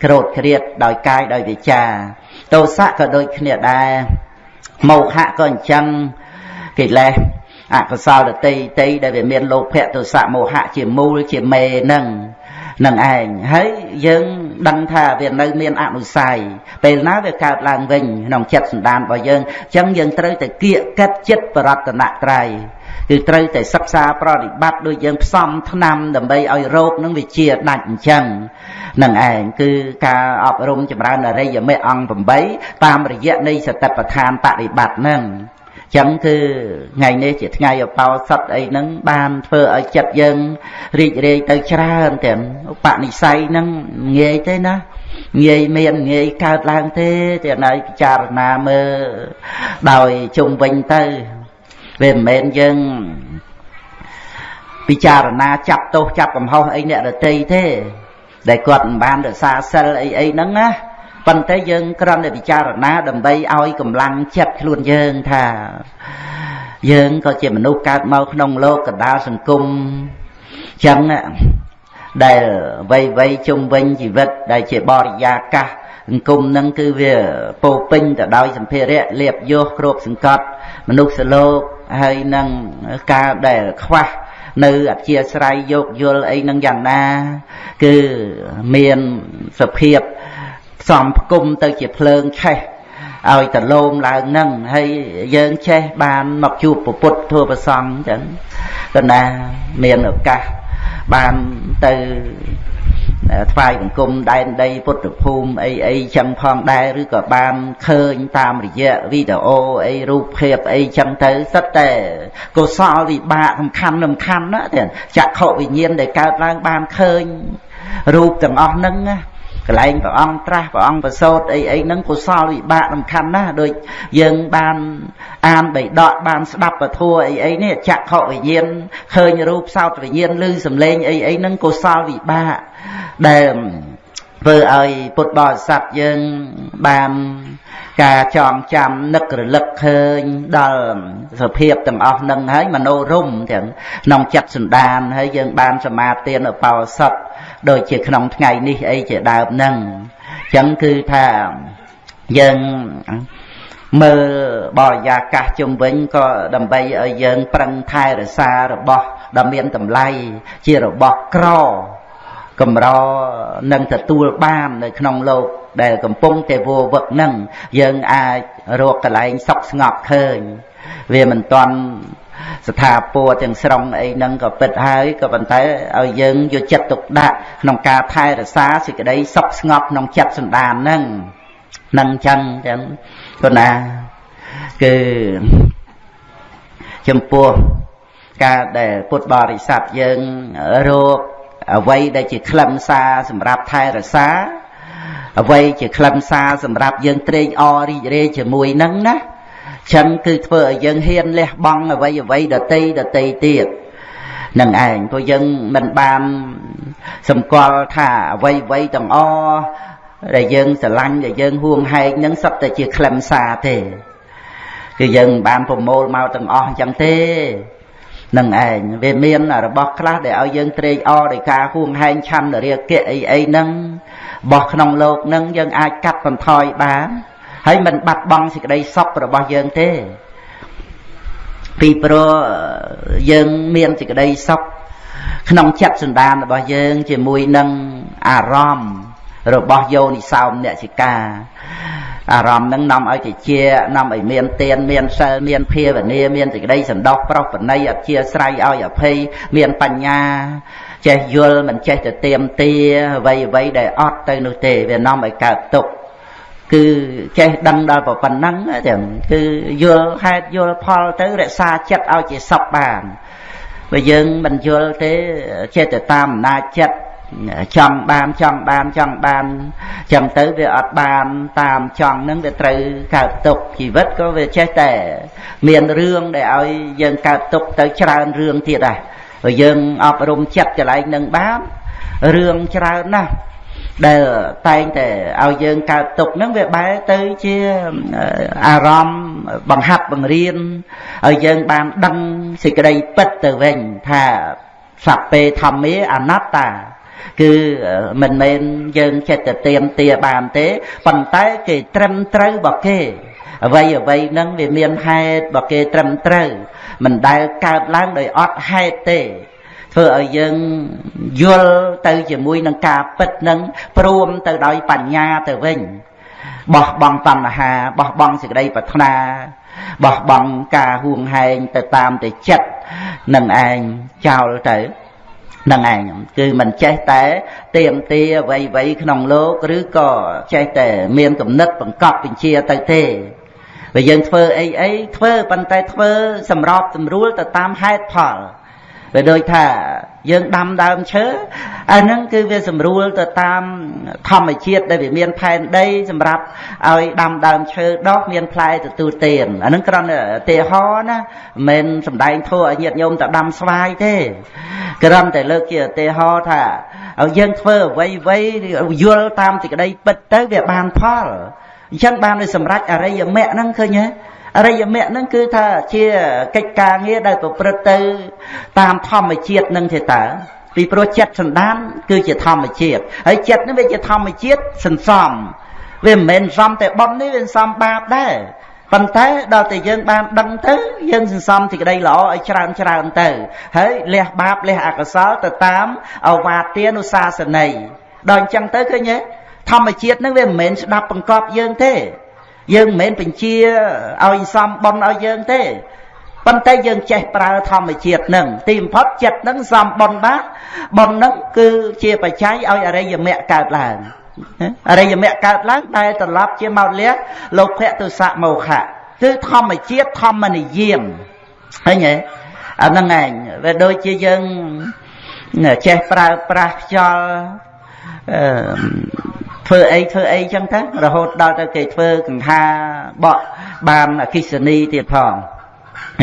ក្រោតគ្រៀតដោយកាយដោយវាចាទោសៈក៏ដូចគ្នាដែរមោហៈក៏អញ្ចឹងកិលេសអកុសលតតិតិដែលវាមានលោភៈទោសៈមោហៈជាមូលជាមេនឹង នឹងឯងហើយយើងដឹងថាវានៅមានអនុស័យពេលណាវាកើតឡើងវិញក្នុងចិត្តសន្តានរបស់យើងអញ្ចឹងយើងត្រូវតែគៀកកិតចិត្តបរតនត្រ័យគឺត្រូវតែសិក្សាប្រតិបត្តិដូចយើងផ្សំថ្នាំដើម្បីឲ្យរោគនឹងវាជាដាច់អញ្ចឹងនឹងឯងគឺការអប់រំចម្រើនអរិយមេអង្គ8តាមរយៈនៃសតិប្បដ្ឋានបរិបត្តិនឹង ចឹងគឺថ្ងៃនេះជាថ្ងៃអបោសុតអីហ្នឹងបានធ្វើឲ្យចិត្តយើងរីករាយទៅច្រើនទាំងឧបនិស្ស័យហ្នឹងងាយទេណាងាយមានងាយកើតឡើងទេតែណៃពិចារណាមើលដោយជុំវិញទៅវាមិនមែនយើងពិចារណាចាប់ទោសចាប់កំហុសអីអ្នករតីទេ ដែលគាត់មិនបានរក្សាសិលអីអីហ្នឹងណា ប៉ុន្តែយើងគ្រាន់តែពិចារណា ដើម្បីឲ្យកម្លាំងចិត្តខ្លួនយើងថា យើងក៏ជាមនុស្សកើតមកក្នុងលោកកដាលសង្គមចឹងដែលវ័យវ័យជុំវិញជីវិតដែលជាបរិយាកាសសង្គមនឹងគឺវាពោពេញទៅដោយសម្ភារៈលៀបយោគ្របសង្កត់មនុស្សលោកហើយនឹងការដែលខ្វះនៅអធិស្រ័យយោគយល់អីនឹងយ៉ាងណា គឺមានសភាពផ្សំផ្គុំទៅជាភ្លើងឆេះឲ្យតលោមឡើងនឹងហើយយើងចេះបានមកជួបពុទ្ធធัวប្រសង់អញ្ចឹងគណាមានឱកាសបានទៅថ្វាយបង្គំដែនដីពុទ្ធភូមិអីអីចឹងផងដែរឬក៏បានឃើញតាមរយៈវីដេអូអីរូបភាពអីចឹងទៅសិតតែកុសលវិបាកសំខាន់សំខាន់ណាទៀតចក្ខុវិញ្ញាណដែលកើតឡើងបានឃើញរូបទាំងអស់ហ្នឹងណា កន្លែងព្រះអង្គត្រាស់ព្រះអង្គប្រសូតអីអីហ្នឹងកុសលវិបាកសំខាន់ណាស់ដូចយើងបានអានបៃដកបានស្ដាប់ពធអីអីនេះចក្ខុវិញ្ញាណឃើញរូបសោតវិញ្ញាណឬសំឡេងអីអីហ្នឹងកុសលវិបាកដែលធ្វើឲ្យពុទ្ធបរិស័ទយើងបានការចងចាំនឹករលឹកឃើញដល់សភាពទាំងអស់នឹងហើយមនោរម្យទាំងក្នុងចិត្តសន្តានហើយយើងបានសមាទានឧបោសថ ដូចជាក្នុងថ្ងៃនេះអីជាដើមហ្នឹងអញ្ចឹងគឺថាយើងមើលបរិយាកាសជុំវិញក៏ដើម្បីឲ្យយើងប្រឹងថែរក្សារបស់ដ៏មានតម្លៃជារបស់ក្រកម្រនឹងទទួលបាននៅក្នុងលោកដែលកំពុងតែវវឹកនឹងយើងអាចរកកន្លែងសុខស្ងប់ឃើញវាមិនតាន់ ស្ថាពរទាំងស្រុងអីហ្នឹងក៏ពិតហើយក៏ប៉ុន្តែឲ្យយើងយកចិត្តទុកដាក់ក្នុងការថែរក្សាសេចក្តីសុខស្ងប់ក្នុងចិត្តសន្តានហ្នឹងនឹងចឹងចឹងគណាគឺចំពោះការដែលពុទ្ធបរិស័ទយើងរកអ្វីដែលជាខ្លឹមសារសម្រាប់ថែរក្សាអ្វីជាខ្លឹមសារសម្រាប់យើងត្រេកអររីករាយជាមួយនឹងណា ចឹងគឺធ្វើឲ្យយើងហ៊ានលះបង់អ្វីអ្វីដតីដតីទៀតនឹងឯងព្រោះយើងមិនបានសម្គាល់ថាអ្វីអ្វីទាំងអដែលយើងស្រឡាញ់ដែលយើងហួងហែងនឹងសុទ្ធតែជាខ្លឹមសារទេគឺយើងបានប្រមូលមកទាំងអស់អញ្ចឹងទេនឹងឯងវាមានរបស់ខ្លះដែលឲ្យយើងត្រេកអរដោយការហួងហែងឆន្ទរាគៈអីអីហ្នឹងរបស់ក្នុងលោកហ្នឹងយើងអាចកាត់បន្ថយបាន ហើយមិនបាត់បង់សេចក្តីសុខរបស់យើងទេ ពីព្រោះយើងមានសេចក្តីសុខក្នុងចិត្តសន្តានរបស់យើង ជាមួយនឹងអារម្មណ៍របស់យោនិសោមអ្នកសិកាអារម្មណ៍នឹងនាំឲ្យតិចនាំឲ្យមានទានមានសិលមានភាវនាមានសេចក្តីសន្តោសប្រុសប្រណីអធិស្រ័យឲ្យអភ័យមានបញ្ញាចេះយល់មិនចេះទៅទៀមទាអ្វីអ្វីដែលអត់ទៅនោះទេវានាំឲ្យកើតទុក្ខ គឺចេះដឹងដល់ប៉ុណ្ណឹងចឹងគឺយល់ហេតុយល់ផលទៅរក្សាចិត្តឲ្យជាសុខបានបើយើងមិនយល់ទេចេះតែតាមអំណាចចិត្តចង់បានចង់បានចង់បានចឹងទៅវាអត់បានតាមចង់នឹងវាត្រូវកើតទុកជីវិតក៏វាចេះតែមានរឿងដែលឲ្យយើងកើតទុកទៅច្រើនរឿងទៀតដែរបើយើងអប់រំចិត្តកន្លែងនឹងបានរឿងច្រើនណាស់ ដែលតែងតែឲ្យយើងកើតទុកហ្នឹងវាបែរទៅជាអារម្មណ៍បង្ហាត់បង្រៀនឲ្យយើងបានដឹងសេចក្តីពិតទៅវិញថាសัพពេធម្មាអនត្តាគឺមិនមែនយើងចិត្តទៅទៀមទាបានទេប៉ុន្តែគេត្រឹមត្រូវរបស់គេអ្វីអ្វីហ្នឹងវាមានហេតុរបស់គេត្រឹមត្រូវមិនដែលកើតឡើងដោយអត់ហេតុទេ ធ្វើឲ្យយើងយល់ទៅជាមួយនឹងការពិតនឹងព្រមទៅដោយបញ្ញាទៅវិញបោះបង់តណ្ហាបោះបង់សេចក្តីប្រាថ្នាបោះបង់ការហួងហែងទៅតាមតែចិត្តនឹងឯងចោលទៅនឹងឯងគឺមិនចេះតែទៀមទាអ្វីអ្វីក្នុងលោកឬក៏ចេះតែមានគំនិតបង្កប់បញ្ជាទៅទេបើយើងធ្វើអីអីធ្វើប៉ុន្តែធ្វើសម្របសម្រួលទៅតាមហេតុផល វាដូចថាយើងដាំដើមឈើអាហ្នឹងគឺវាស្រួលទៅតាមធម្មជាតិដែលវាមានផែនដី សម្រាប់ឲ្យដាំដើមឈើដុះមានផ្លែទទួលទានអាហ្នឹងគ្រាន់តែឧទាហរណ៍ណាមិនមែនសំដែងធัวឲ្យញាតិញោមទៅដាំស្វាយទេគ្រាន់តែលើកជាឧទាហរណ៍ថាឲ្យយើងធ្វើអ្វីអ្វីយល់តាមសេចក្តីពិតទៅវាបានផលអញ្ចឹងបានឲ្យសម្រេចអរិយមគ្គហ្នឹងឃើញទេអ រិយមគ្គហ្នឹងគឺថាជាកិច្ចការងារដែលប្រព្រឹត្តទៅ តាមធម្មជាតិនឹងទេតើពីព្រោះចិត្តសន្តាន គឺជាធម្មជាតិហើយចិត្តនេះវាជាធម្មជាតិសន្សំវាមិនមែនសំតែបំនេះវាសន្សំបាបដែរប៉ុន្តែដល់តែយើងបានដឹងទៅយើងសន្សំសេចក្តីល្អឲ្យច្រើនច្រើនទៅ ហើយលះបាបលះអកុសលទៅតាមអវាទានុសាសន័យដល់អញ្ចឹងទៅឃើញទេធម្មជាតិនឹងវាមិនមែនស្ដាប់បង្កប់យើងទេ យើងមិនមែនបញ្ជាឲ្យសំបន់ឲ្យយើងទេប៉ុន្តែយើងចេះប្រើធម្មជាតិនឹងទីបំផុតចិត្តនឹងសំបនបាបននឹងគឺជាបច្ច័យឲ្យអរិយមគ្គកើតឡើងអរិយមគ្គកើតឡើងដែលត្រឡប់ជាមកលះលោភៈទុសៈមោហៈគឺធម្មជាតិធម្មនិយមឃើញទេអាហ្នឹងឯងវាដូចជាយើងចេះប្រើប្រាស់ខ្យល់អឺ ធ្វើអីធ្វើអីចឹងទៅរហូតដល់ទៅគេធ្វើកង្ហាបកបានអកិសនីទៀតផង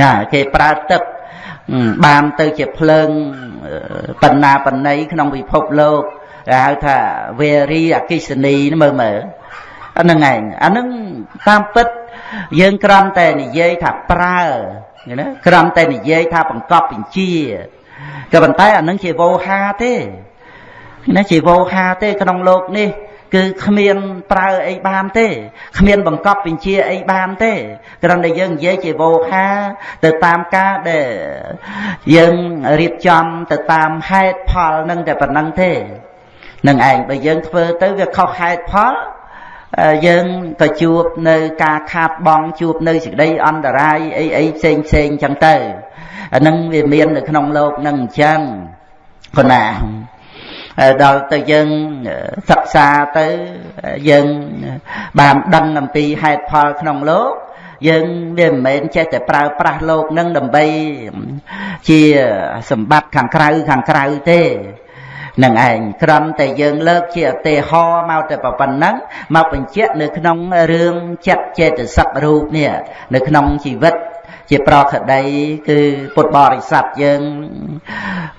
ណាគេប្រើទឹកបានទៅជាភ្លើងបណ្ណាបណ្ណៃក្នុងពិភពលោកគេហៅថាវេរីអកិសនីមើលមើលអាហ្នឹងឯងអាហ្នឹងតាមពិតយើងក្រំតែនិយាយថាប្រើណាក្រំតែនិយាយថាបង្កប់បញ្ជាក៏ប៉ុន្តែអានឹងជាវោហាទេណាជាវោហាទេក្នុងលោកនេះ គឺគ្មានប្រើអីបានទេគ្មានបង្កប់បញ្ជាអីបានទេគ្រាន់តែយើងនិយាយជាវោហាទៅតាមការដែលយើងរៀបចំទៅតាមហេតុផលនឹងតែប៉ុណ្្នឹងទេនឹងឯងបើយើងធ្វើទៅវាខុសហេតុផលយើងក៏ជួបនៅការខាតបង់ជួបនៅសេចក្តីអន្តរាយអីអីផ្សេងផ្សេងចឹងទៅអានឹងវាមាននៅក្នុងលោកនឹងអញ្ចឹងគណា ដល់ទៅយើងសិក្សាទៅយើងបានដឹងអំពីហេតុផលក្នុងលោកយើងវាមិនមែនចេះតែប្រើប្រាស់លោកនឹងដើម្បីជាសម្បត្តិខាងក្រៅខាងក្រៅទេនឹងឯងក្រំតែយើងលើកជាឧទាហរណ៍មកតែប៉ុណ្ណឹងមកបញ្ជាក់នៅក្នុងរឿងចិត្តចេតសិករូបនេះនៅក្នុងជីវិត ជាប្រខដី គឺពុទ្ធបរិស័ទយើង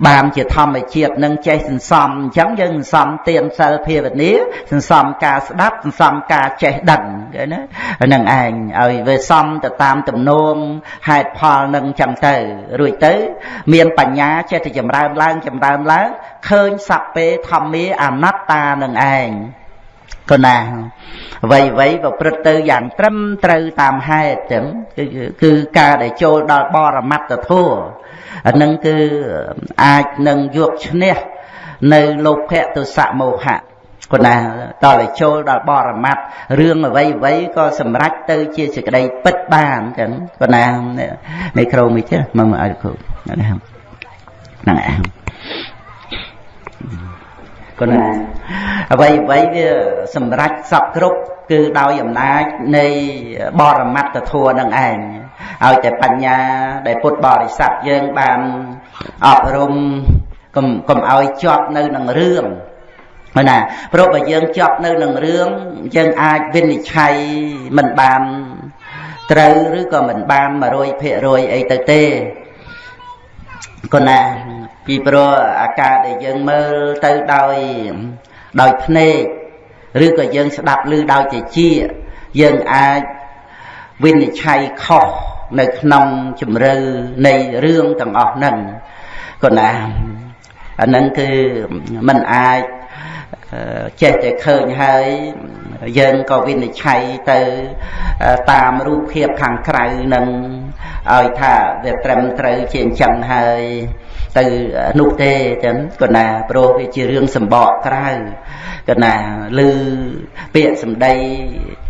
បានជាធម្មជាតិនឹងចេះសន្សំអញ្ចឹងយើងសន្សំទានសិលភាវនាសន្សំការស្ដាប់សន្សំការចេះដឹងគេណានឹងឯងឲ្យវាសំទៅតាមទំនងហេតុផលនឹងចឹងទៅរួចទៅ មានបញ្ញាចេះតែចម្រើនឡើងចម្រើនឡើងឃើញសัพពេធម្មាអនត្តានឹងឯង កណាអ្វីអ្វីប្រព្រឹត្តទៅយ៉ាងត្រឹមត្រូវតាមហេតុចឹងគឺគឺការដែលចូលដល់បរមត្តធម៌អានឹងគឺអាចនឹងយកឈ្នះនៅលោភៈទុសៈមោហៈគណាតើចូលដល់បរមត្តរឿងអ្វីអ្វីក៏សម្រេចទៅជាសេចក្តីពិតបានចឹងគណានៃគ្រូមួយទៀតមកឲ្យគ្រូហ្នឹងហ្នឹង ឯងគណាអ្វីអ្វីវាសម្រេចសពគ្រប់គឺដោយអំណាចនៃបរមត្តធัวនឹងឯងឲ្យតែបញ្ញាដែលពុទ្ធបរិស័ទយើងបានអប់រំកុំកុំឲ្យជាប់នៅនឹងរឿងណាព្រោះបើយើងជាប់នៅនឹងរឿងយើងអាចវិនិច្ឆ័យមិនបានត្រូវឬក៏មិនបាន100%អីទៅទេគណា ពីព្រោះអាការដែលយើងមើលទៅដោយដោយភ្នែកឬក៏យើងស្ដាប់ឮដោយជាជាយើងអាចវិនិច្ឆ័យខុសនៅក្នុងជំរឿនៃរឿងទាំងអស់ហ្នឹងក៏ណាអាហ្នឹងគឺมันអាចចេះតែឃើញហើយយើងក៏វិនិច្ឆ័យទៅតាមរូបភាពខាងក្រៅនឹងឲ្យថាវាត្រឹមត្រូវជាអញ្ចឹងហើយ ទៅនោះទេចឹងក៏ណាព្រោះវាជារឿងសម្បកក្រៅក៏ណាឮពាក្យសម្ដី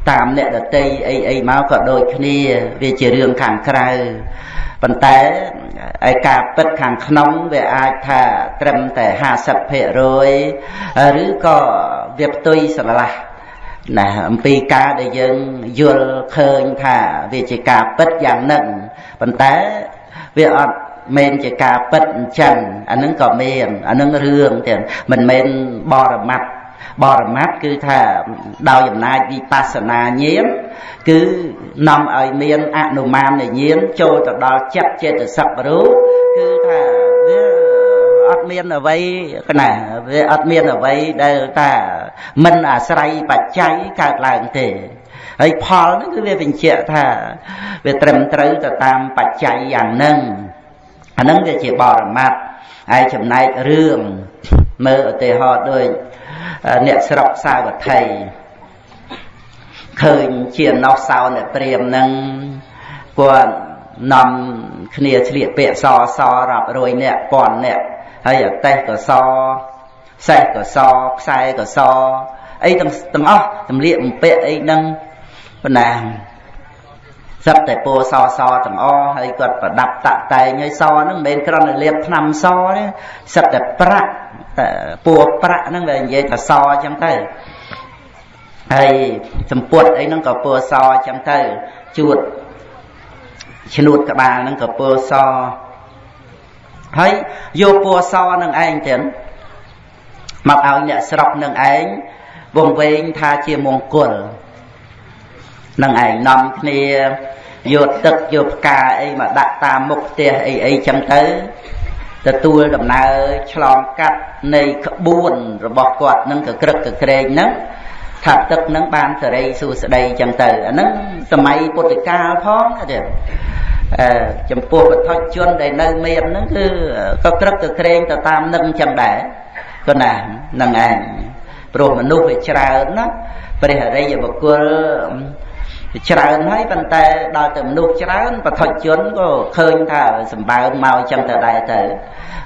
តាមអ្នកដតីអីអីមកក៏ដូចគ្នា វាជារឿងខាងក្រៅប៉ុន្តែឯការពិតខាងក្នុងវាអាចថាត្រឹមតែ50%ឬក៏វាផ្ទុយស្រឡះណាអំពីការដែលយើងយល់ឃើញថាវាជាការពិតយ៉ាងនឹងប៉ុន្តែវាអត់ មែនជាការពិតអញ្ចឹងអានឹងក៏មានអានឹងរឿងទៀតមិនមែនបរមត្តបរមត្តគឺថាដោយអំណាចវិបស្សនាញាណគឺនាំឲ្យមានអនុមានញាណចូលទៅដល់ចិត្តចេតសិករូបគឺថាវាអត់មានអ្វីកណាវាអត់មានអ្វីដែលថាមិនអាស្រ័យបច្ច័យកើតឡើងទេហើយផលហ្នឹងគឺវាបញ្ជាក់ថាវាត្រឹមត្រូវទៅតាមបច្ច័យយ៉ាងហ្នឹង អាហ្នឹងវាជាបរមត្តហើយចំណែករឿងមើលឧទាហរណ៍ដូចអ្នកស្រុកសាវត្ថីឃើញជាណោះសោអ្នកព្រាមនឹងគាត់នាំគ្នាឆ្លៀកពាក្យសសរាប់រយអ្នកពាន់អ្នកហើយអតេះក៏សសេះក៏សខ្សែក៏សអីទាំងទាំងអស់ទម្លៀកបំពាក់អីហ្នឹងបណ្ណា សឹកតែពណ៌សសទាំងអស់ហើយគាត់ប្រដាប់តាក់តែងហើយសហ្នឹងមិនមែនគ្រាន់តែលាបថ្នាំសទេសឹកតែប្រាក់តែពណ៌ប្រាក់ហ្នឹងវានិយាយថាសអញ្ចឹងទៅហើយសម្ពុតអីហ្នឹងក៏ពណ៌សអញ្ចឹងទៅជួតឈ្នួតក្បាលហ្នឹងក៏ពណ៌សហើយយកពណ៌សនឹងឯងទៀតមកឲ្យអ្នកស្រុកនឹងឯងវងវែងថាជាមង្គល នឹងឯងនាំគ្នាយកទឹកយកផ្កាអីមកដាក់តាមមុខផ្ទះអីអីចឹងទៅទទួលដំណើរឆ្លងកាត់នៃក្បួនរបស់គាត់នឹងកក្រឹកកក្រែងហ្នឹងថាទឹកនឹងបានសេរីសួស្តីចឹងទៅអាហ្នឹងសម័យពុទ្ធកាលផងទៀតអឺចំពោះវត្ថុជនដែលនៅមានហ្នឹងគឺក៏ក្រឹកកក្រែងទៅតាមនឹងចឹងដែរក៏ណានឹងឯងព្រោះមនុស្សវាច្រើនណាព្រះអរិយបុគ្គល ច្រើនហើយប៉ុន្តែដល់ទៅមនុស្សច្រើនបឋិជនក៏ឃើញថាសម្បើមមកចឹងទៅដែរទៅ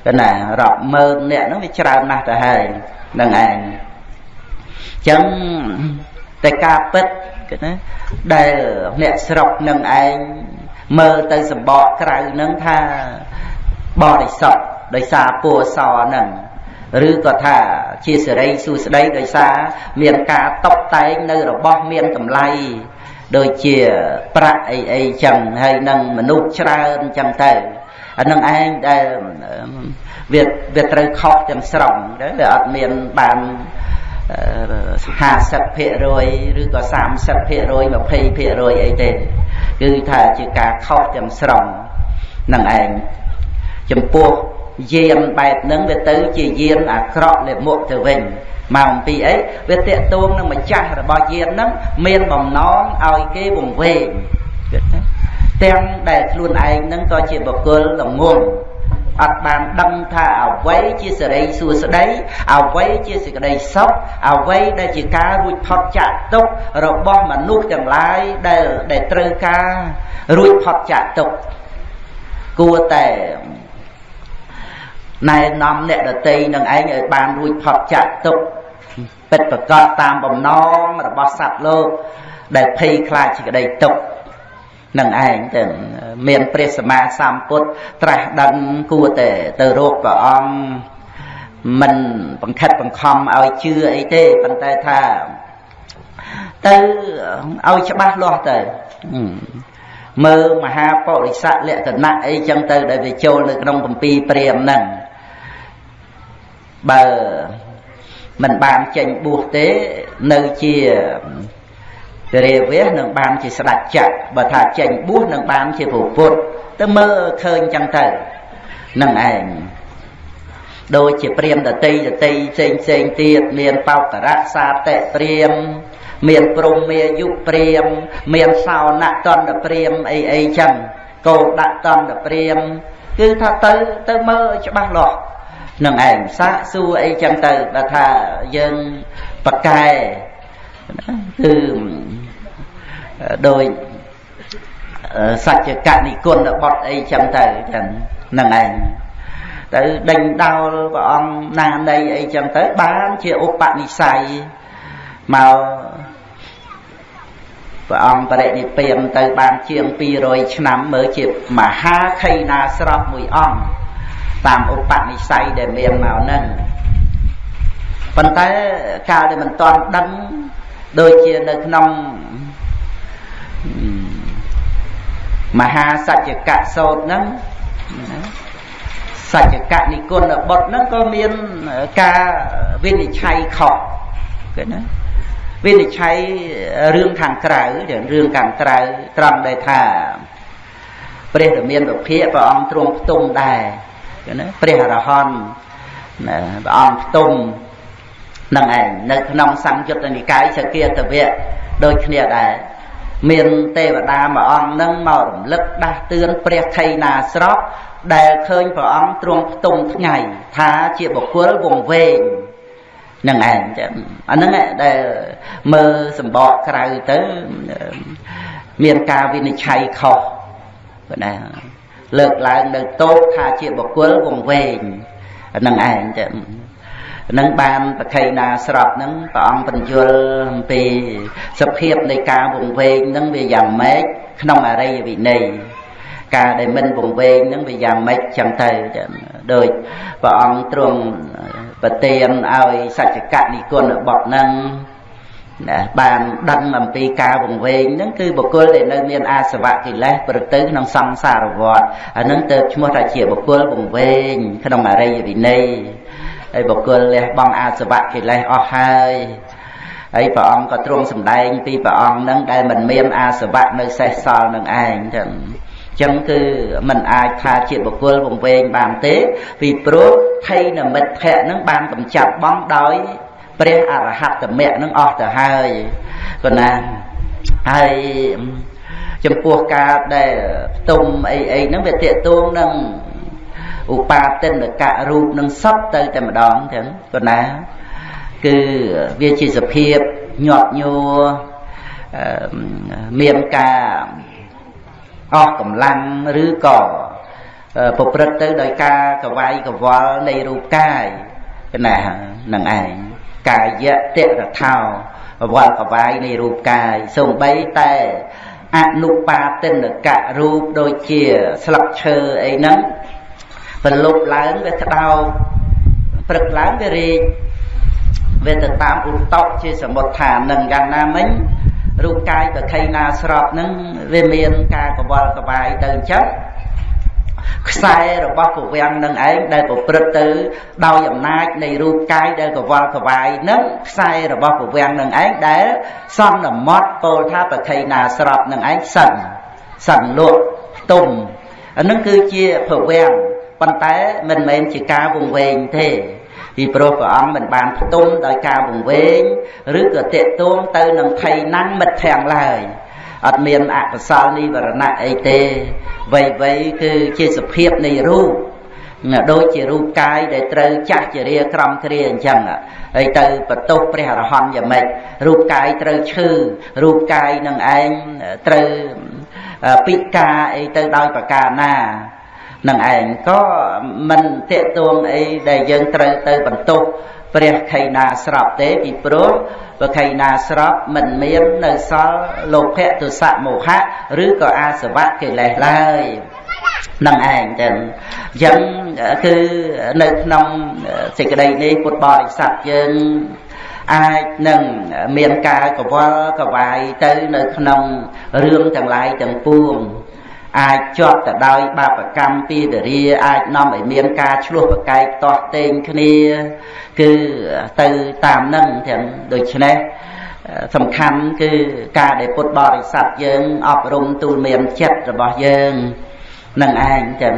គឺណារាប់ម៉ឺនអ្នកហ្នឹងវាច្រើនណាស់ទៅហើយនឹងឯងចឹងតែការពិតគឺណាដែលអ្នកស្រុកនឹងឯងមើលទៅសម្បកក្រៅនឹងថាបរិសុទ្ធដោយសារពួរសហ្នឹងឬក៏ថាជាសេរីសួស្តីដោយសារមានការតបតែងនៅរបស់មានតម្លៃ ដូចជាប្រាក់អីអីចឹងហើយនឹងមនុស្សច្រើនចឹងទៅអានឹងឯងដែលវាវាត្រូវខុសទាំងស្រុងទៅវាអត់មានបាន50%ឬក៏30% 20%អីទេគឺថាជាការខុសទាំងស្រុងនឹងឯងចំពោះយានបែបហ្នឹងវាទៅជាយានអាក្រក់លាមកទៅវិញ មកអំពីអីវាតេតួងនឹងម្ចាស់របស់យានហ្នឹងមានបំណងឲ្យគេវង្វេងគិតណាទាំងដែលខ្លួនឯងហ្នឹងក៏ជាបុគ្គលល្ងងអត់បានដឹងថាអ្វីជាសេរីសួស្តីអ្វីជាសេចក្តីសុខអ្វីដែលជាការរួចផុតចាកទុក្ខរបស់មនុស្សទាំងឡាយដែលដែលត្រូវការរួចផុតចាកទុក្ខគួរតែ ណែនាំអ្នកដតីនឹងឯងឲ្យបានរួចផុតចាកទុក្ខពិតប្រកបតាមបំណងរបស់សត្វលោក ដែលភ័យខ្លាចសេចក្តីទុក្ខនឹងឯងទៅមានព្រះសម្មាសម្ពុទ្ធត្រាស់ដឹងគួរតែទៅរកព្រះអង្គមិនបង្ខិតបង្ខំឲ្យជឿអីទេប៉ុន្តែថាទៅឲ្យច្បាស់លាស់ទៅមើលមហាបរិស័កលក្ខណៈអីចឹងទៅដែលវាចូលនៅក្នុងគម្ពីរព្រាហ្មណ៍ហ្នឹង បើមិនបានចេញបួសទេនៅជារាវៈនឹងបានជាស្ដេចចក្របើថាចេញបួសនឹងបានជាព្រះពុទ្ធទៅមើលឃើញចឹងទៅនឹងឯងដូចជាព្រាមដតីដតីផ្សេងផ្សេងទៀតមានបោករៈសាតិព្រាមមានព្រំមាយុព្រាមមានសោណតន្តព្រាមអីអីចឹងកោដាក់តន្តព្រាមគឺថាទៅទៅមើលច្បាស់លាស់ នឹងឯងសាកសួរអីចឹងទៅបើថាយើងបកែគឺដោយសច្ចកនិគុណបត់អីចឹងទៅចឹងនឹងឯងទៅដេញដោលព្រះអង្គណានៃអីចឹងទៅបានជាឧបនិស្ស័យមកព្រះអង្គបរិនិព្វានទៅបានជាង200ឆ្នាំមើលជាមហាខៃណាស្របមួយអង្គ តាមឧបនិស្ស័យដែលមានមកហ្នឹងប៉ុន្តែកាលដែលមិនទាន់ដឹងដូចជានៅក្នុងមហាសច្ចកៈសោតហ្នឹងសច្ចកៈនិគុណបុត្រហ្នឹងក៏មានការវិនិច្ឆ័យខុសគេណាវិនិច្ឆ័យរឿងខាងក្រៅរឿងខាងក្រៅត្រង់ដែលថាព្រះរាមាវិភាកព្រះអង្គទ្រង់ផ្ទុំដែរ ណាព្រះអរហន្តព្រះអង្គផ្ទុំនឹងឯងនៅក្នុងសង្យុត្តនិកាយសគាតវៈដូចគ្នាដែរមានទេវតាមួយអង្គនឹងមករំលឹកដាស់តឿនព្រះខៃណាស្របដែលឃើញព្រះអង្គទ្រង់ផ្ទុំថ្ងៃថាជាបុគ្គលវង្វេងនឹងឯងចឹងអាហ្នឹងដែលមើលសម្បកក្រៅទៅមានការវិនិច្ឆ័យខុសប៉ុណ្ណា លើកឡើងនៅតោកថាជាបុគ្គលវង្វេងនឹងឯងចឹងនឹងបានប្រខៃណាស្របនឹងព្រះអង្គបញ្យល់អំពីសភាពនៃការវង្វេងនឹងវាយ៉ាងម៉េចក្នុងអរិយវិន័យការដែលមិនវង្វេងហ្នឹងវាយ៉ាងម៉េចចឹងទៅដូចព្រះអង្គទ្រង់ប្រទានឲ្យសច្ចកនិគុណបុត្រហ្នឹង ណាបានដឹងអំពីការវង្វេងហ្នឹងគឺបុគ្គលដែលនៅមានអាសវៈកិលេសប្រទៅក្នុងសង្សារវដ្តអាហ្នឹងទៅឈ្មោះថាជាបុគ្គលវង្វេងក្នុងអរិយវិន័យហើយបុគ្គលលះបង់អាសវៈកិលេសអស់ហើយហើយព្រះអង្គក៏ទ្រង់សម្ដែងពីព្រះអង្គនឹងដែលមិនមានអាសវៈនៅសេសសល់នឹងឯងចឹងចឹងគឺมันអាចថាជាបុគ្គលវង្វេងបានទេ ពីព្រោះថៃនមិត្តភៈនឹងបានកំចាត់បងដោយ ព្រះអរហត្តមគ្គនឹងអស់ទៅហើយប៉ុណ្ណាហើយចំពោះការដែលផ្ទុំអីអីហ្នឹងវាតេតួងនឹងឧបាទិនកៈរូបនឹងសពទៅតែម្ដងចឹងប៉ុណ្ណាគឺវាជាសភាពញាប់ញួរមានការអស់កម្លាំងឬក៏ប្រព្រឹត្តទៅដោយការកវាយកវល់នៃរូបកាយណានឹងឯង កាយៈតិរថោវល់កវាយនៃរូបកាយសំបីតែអនុបាទិនកៈរូបដូចជាស្លឹកឈើអីហ្នឹងប្រលប់ឡើងវាក្តោបព្រឹកឡើងវារីកវាទៅតាមឧត្តកជាសមុទ្ឋាននឹងយ៉ាងណាមិញរូបកាយប្រខៃណាស្របនឹងវាមានការកវល់កវាយទៅអញ្ចឹង ខ្សែរបស់ពវាំងនឹងឯងដែលប្រព្រឹត្តទៅដោយអំណាចនៃរូបកាយដែលកវល់កវាយនឹងខ្សែរបស់ពវាំងនឹងឯងដែលសន្មត់ពោលថាប្រខៃណាស្របនឹងឯងសិនសិនលក់ផ្ទុំអានឹងគឺជាពវាំងប៉ុន្តែមិនមែនជាការវង្វេងទេពីព្រោះព្រះអង្គមិនបានផ្ទុំដោយការវង្វេងឬក៏តេតួងទៅនឹងថៃណាំងមិត្តធាំងឡើយ អត់មានអកុសលនិវរណៈអីទេវ័យវ័យគឺជាសភាពនៃរូបដូចជារូបកាយដែលត្រូវចាស់ជារាក្រំគ្រាអញ្ចឹងហើយទៅបន្ទោសព្រះអរហន្តយ៉ាងម៉េចរូបកាយត្រូវឈឺរូបកាយនឹងឯងត្រូវពិការអីទៅដោយប្រការណានឹងឯងក៏មិនតេតួងអីដែលយើងត្រូវទៅបន្ទោស ព្រះខៃណាស្រាប់ទេពីព្រោះព្រះខៃណាស្រាប់មិនមាននៅសល់លោភៈទុសៈមោហៈឬក៏អាសវៈកិលេសឡើយនឹងឯងចឹងអញ្ចឹងគឺនៅក្នុងសេចក្តីនេះពុទ្ធបរិស័ទយើងអាចនឹងមានការកវល់កវាយទៅនៅក្នុងរឿងទាំងឡាយទាំងពួង អាចជាប់ទៅដោយបាបកម្មពីដរាអាចនាំឲ្យមានការឆ្លោះប្រកែកតោះតេងគ្នា គឺទៅតាមនឹងទាំងដូច្នេះសំខាន់គឺការដែលពុទ្ធបរិស័ទយើងអប់រំទូលមានចិត្តរបស់យើងនឹងឯងចឹង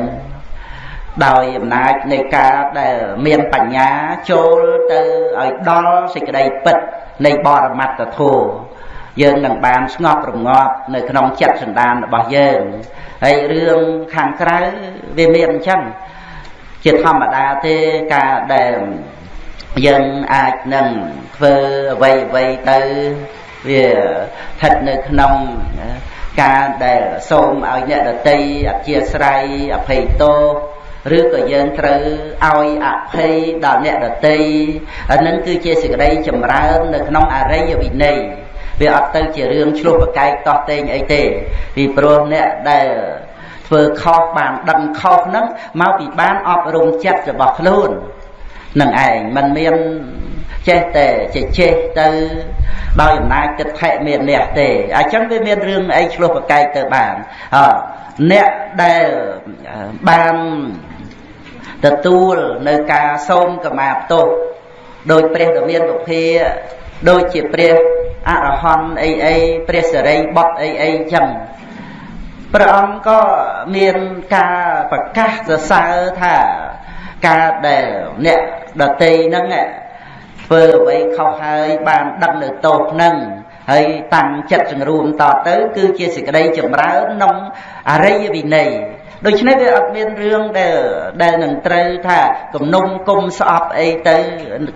ដោយអំណាចនៃការដែលមានបញ្ញាចូលទៅឲ្យដល់សេចក្តីពិតនៃបរមត្តធម៌ យើងនឹងបានស្ងប់រងាប់នៅក្នុងចិត្តសន្តានរបស់យើងហើយរឿងខាងក្រៅវាមានអញ្ចឹងជាធម្មតាទេការដែលយើងអាចនឹងធ្វើអ្វីអ្វីទៅវាស្ថិតនៅក្នុងការដែលសូមឲ្យអ្នកដតីអធិស្ឋ័យអភ័យទោសឬក៏យើងត្រូវឲ្យអភ័យដល់អ្នកដតីអានឹងគឺជាសេចក្តីចម្រើននៅក្នុងអរិយវិន័យ វាអត់ទៅជារឿងឆ្លោះប្រកែកតោះតេងអីទេពីព្រោះអ្នកដែលធ្វើខុសបានដឹងខុសហ្នឹងមកពីបានអប់រំចិត្តរបស់ខ្លួននឹងឯងมันមានចេះតែចេះចេះទៅដោយអំណាចទឹកថេមានអ្នកទេអញ្ចឹងវាមានរឿងអីឆ្លោះប្រកែកទៅបានអអ្នកដែលបានទទួលនៅការសូមកម្មាផ្ទោសដោយព្រះដ៏មានពុភា ដូចជាព្រះអរហន្តអីអីព្រះសិរីបុត្រអីអីចឹងព្រះអង្គក៏មានការប្រកាសសរសើរថាការដែលអ្នកដតីហ្នឹងធ្វើអ្វីខុសហើយបានដឹងនៅទោសហ្នឹងហើយតាំងចិត្តសង្រួមតទៅ គឺជាសេចក្តីចម្រើនក្នុងអរិយវិន័យដូច្នេះវាអត់មានរឿងដែលដែលនឹងត្រូវថាគំនុំគុំស្អប់អីទៅ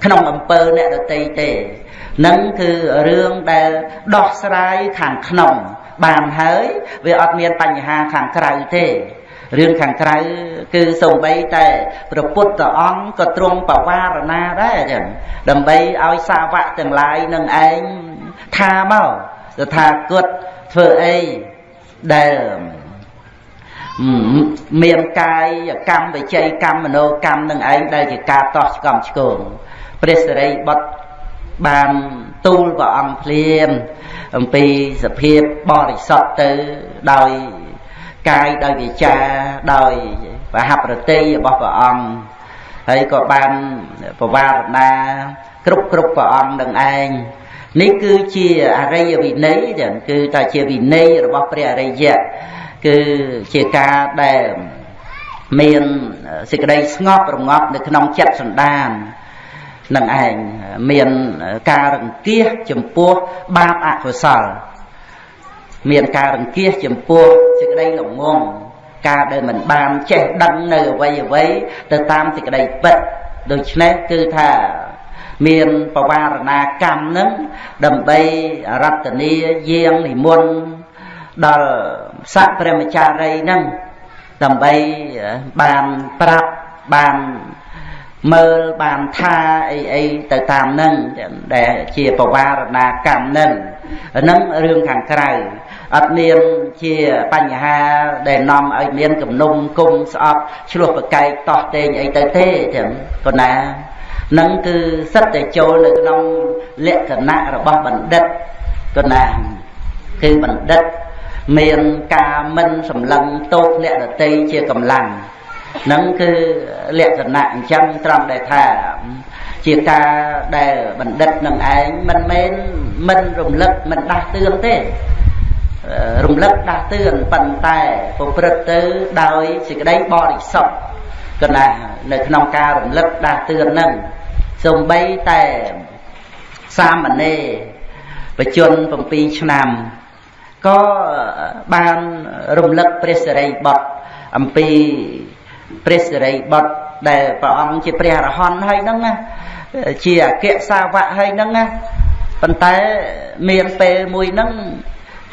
ក្នុងអំពើអ្នកដតីទេ នឹងគឺរឿងដែលដោះស្រាយខាងក្នុង បានហើយវាអត់មានបញ្ហាខាងក្រៅទេរឿងខាងក្រៅគឺសំបីតែព្រះពុទ្ធអង្គក៏ទ្រង់បវារណាដែរចឹងដើម្បីឲ្យសាវកទាំងឡាយនឹងឯងថាមកថាគតធ្វើអីដែលមានកាយកម្មវិច័យកម្មមโนកម្មនឹងឯងដែលជាការតោះឆ្កំឆ្គងព្រះសិរីបុត្រ បានទូលព្រះអង្គភ្លាមអំពីសភាពបរិសុទ្ធទៅដោយកាយដោយវិចាដោយបហប្រតិរបស់ព្រះអង្គហើយក៏បានបវារណាគ្រប់គ្រប់ព្រះអង្គនឹងឯងនេះគឺជាអរិយវិន័យទាំងគឺតែជាវិន័យរបស់ព្រះអរិយៈគឺជាការដែលមានសេចក្តីស្ងប់រងាប់នៅក្នុងចិត្តសន្តាន នឹងឯងមានការរង្គៀសចំពោះបាបអកុសលមានការរង្គៀសចំពោះសេចក្តីល្ងងការដែលមិនបានចេះដឹងនៅអ្វីអ្វីទៅតាមសេចក្តីពិតដូច្នេះគឺថាមានបវារណាកម្មនឹងដើម្បីរតនីយាងនិមន្តដល់ស័កព្រះមចារីនឹងដើម្បីបានប្រាប់បាន មើលបានថាអីអីទៅតាមនឹងដែលជាបវារណាកម្មនឹងហ្នឹងរឿងខាងក្រៅអត់មានជាបញ្ហាដែលនាំឲ្យមានគំនុំគុំស្អប់ឆ្លោះប្រកែកតោះតេងអីទៅទេចឹងប៉ុណ្ណានឹងគឺសិតតែចូលនៅក្នុងលក្ខណៈរបស់បណ្ឌិតប៉ុណ្ណាគឺបណ្ឌិតមានការមិនសម្លឹងទោសអ្នកដតីជាកម្លាំង នឹងគឺលក្ខណៈអញ្ចឹងត្រង់ដែលថាជាការដែលបណ្ឌិតនឹងឯងមិនមែនមិនរំលឹកមិនដាស់តឿនទេរំលឹកដាស់តឿនប៉ុន្តែប្រព្រឹត្តទៅដោយសេចក្តីបរិសុទ្ធកណានៅក្នុងការរំលឹកដាស់តឿននឹងសំបីតែសាមណេរបជន7ឆ្នាំក៏បានរំលឹកព្រះសិរីបុត្រអំពី ព្រះសិរីបុត្រដែលព្រះអង្គជាព្រះអរហន្តហើយហ្នឹងណាជាអគ្គសាវកហើយហ្នឹងណាប៉ុន្តែមានពេលមួយហ្នឹង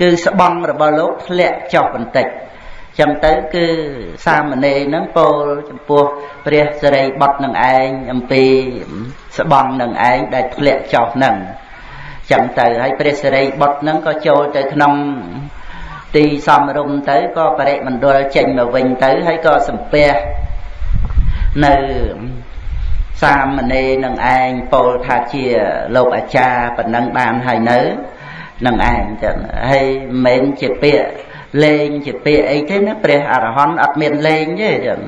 គឺស្បង់របស់លោកធ្លាក់ចុះបន្តិចចឹងទៅគឺសាមណេរនឹងពោលចំពោះព្រះសិរីបុត្រនឹងឯងអំពីស្បង់នឹងឯងដែលធ្លាក់ចុះនឹងចឹងទៅហើយព្រះសិរីបុត្រនឹងក៏ចូលទៅក្នុង ទីសំរុំទៅក៏បរិមណ្ឌលចេញមកវិញទៅហើយក៏សំពះនៅសាមណេរនឹងឯងពោលថាជាលោកអាចារ្យប៉ុណ្ណឹងបានហើយនៅនឹងឯងចឹងហើយមិនមែនជាពាក្យលេងជាពាក្យអីទេណាព្រះអរហន្តអត់មានលេងទេចឹង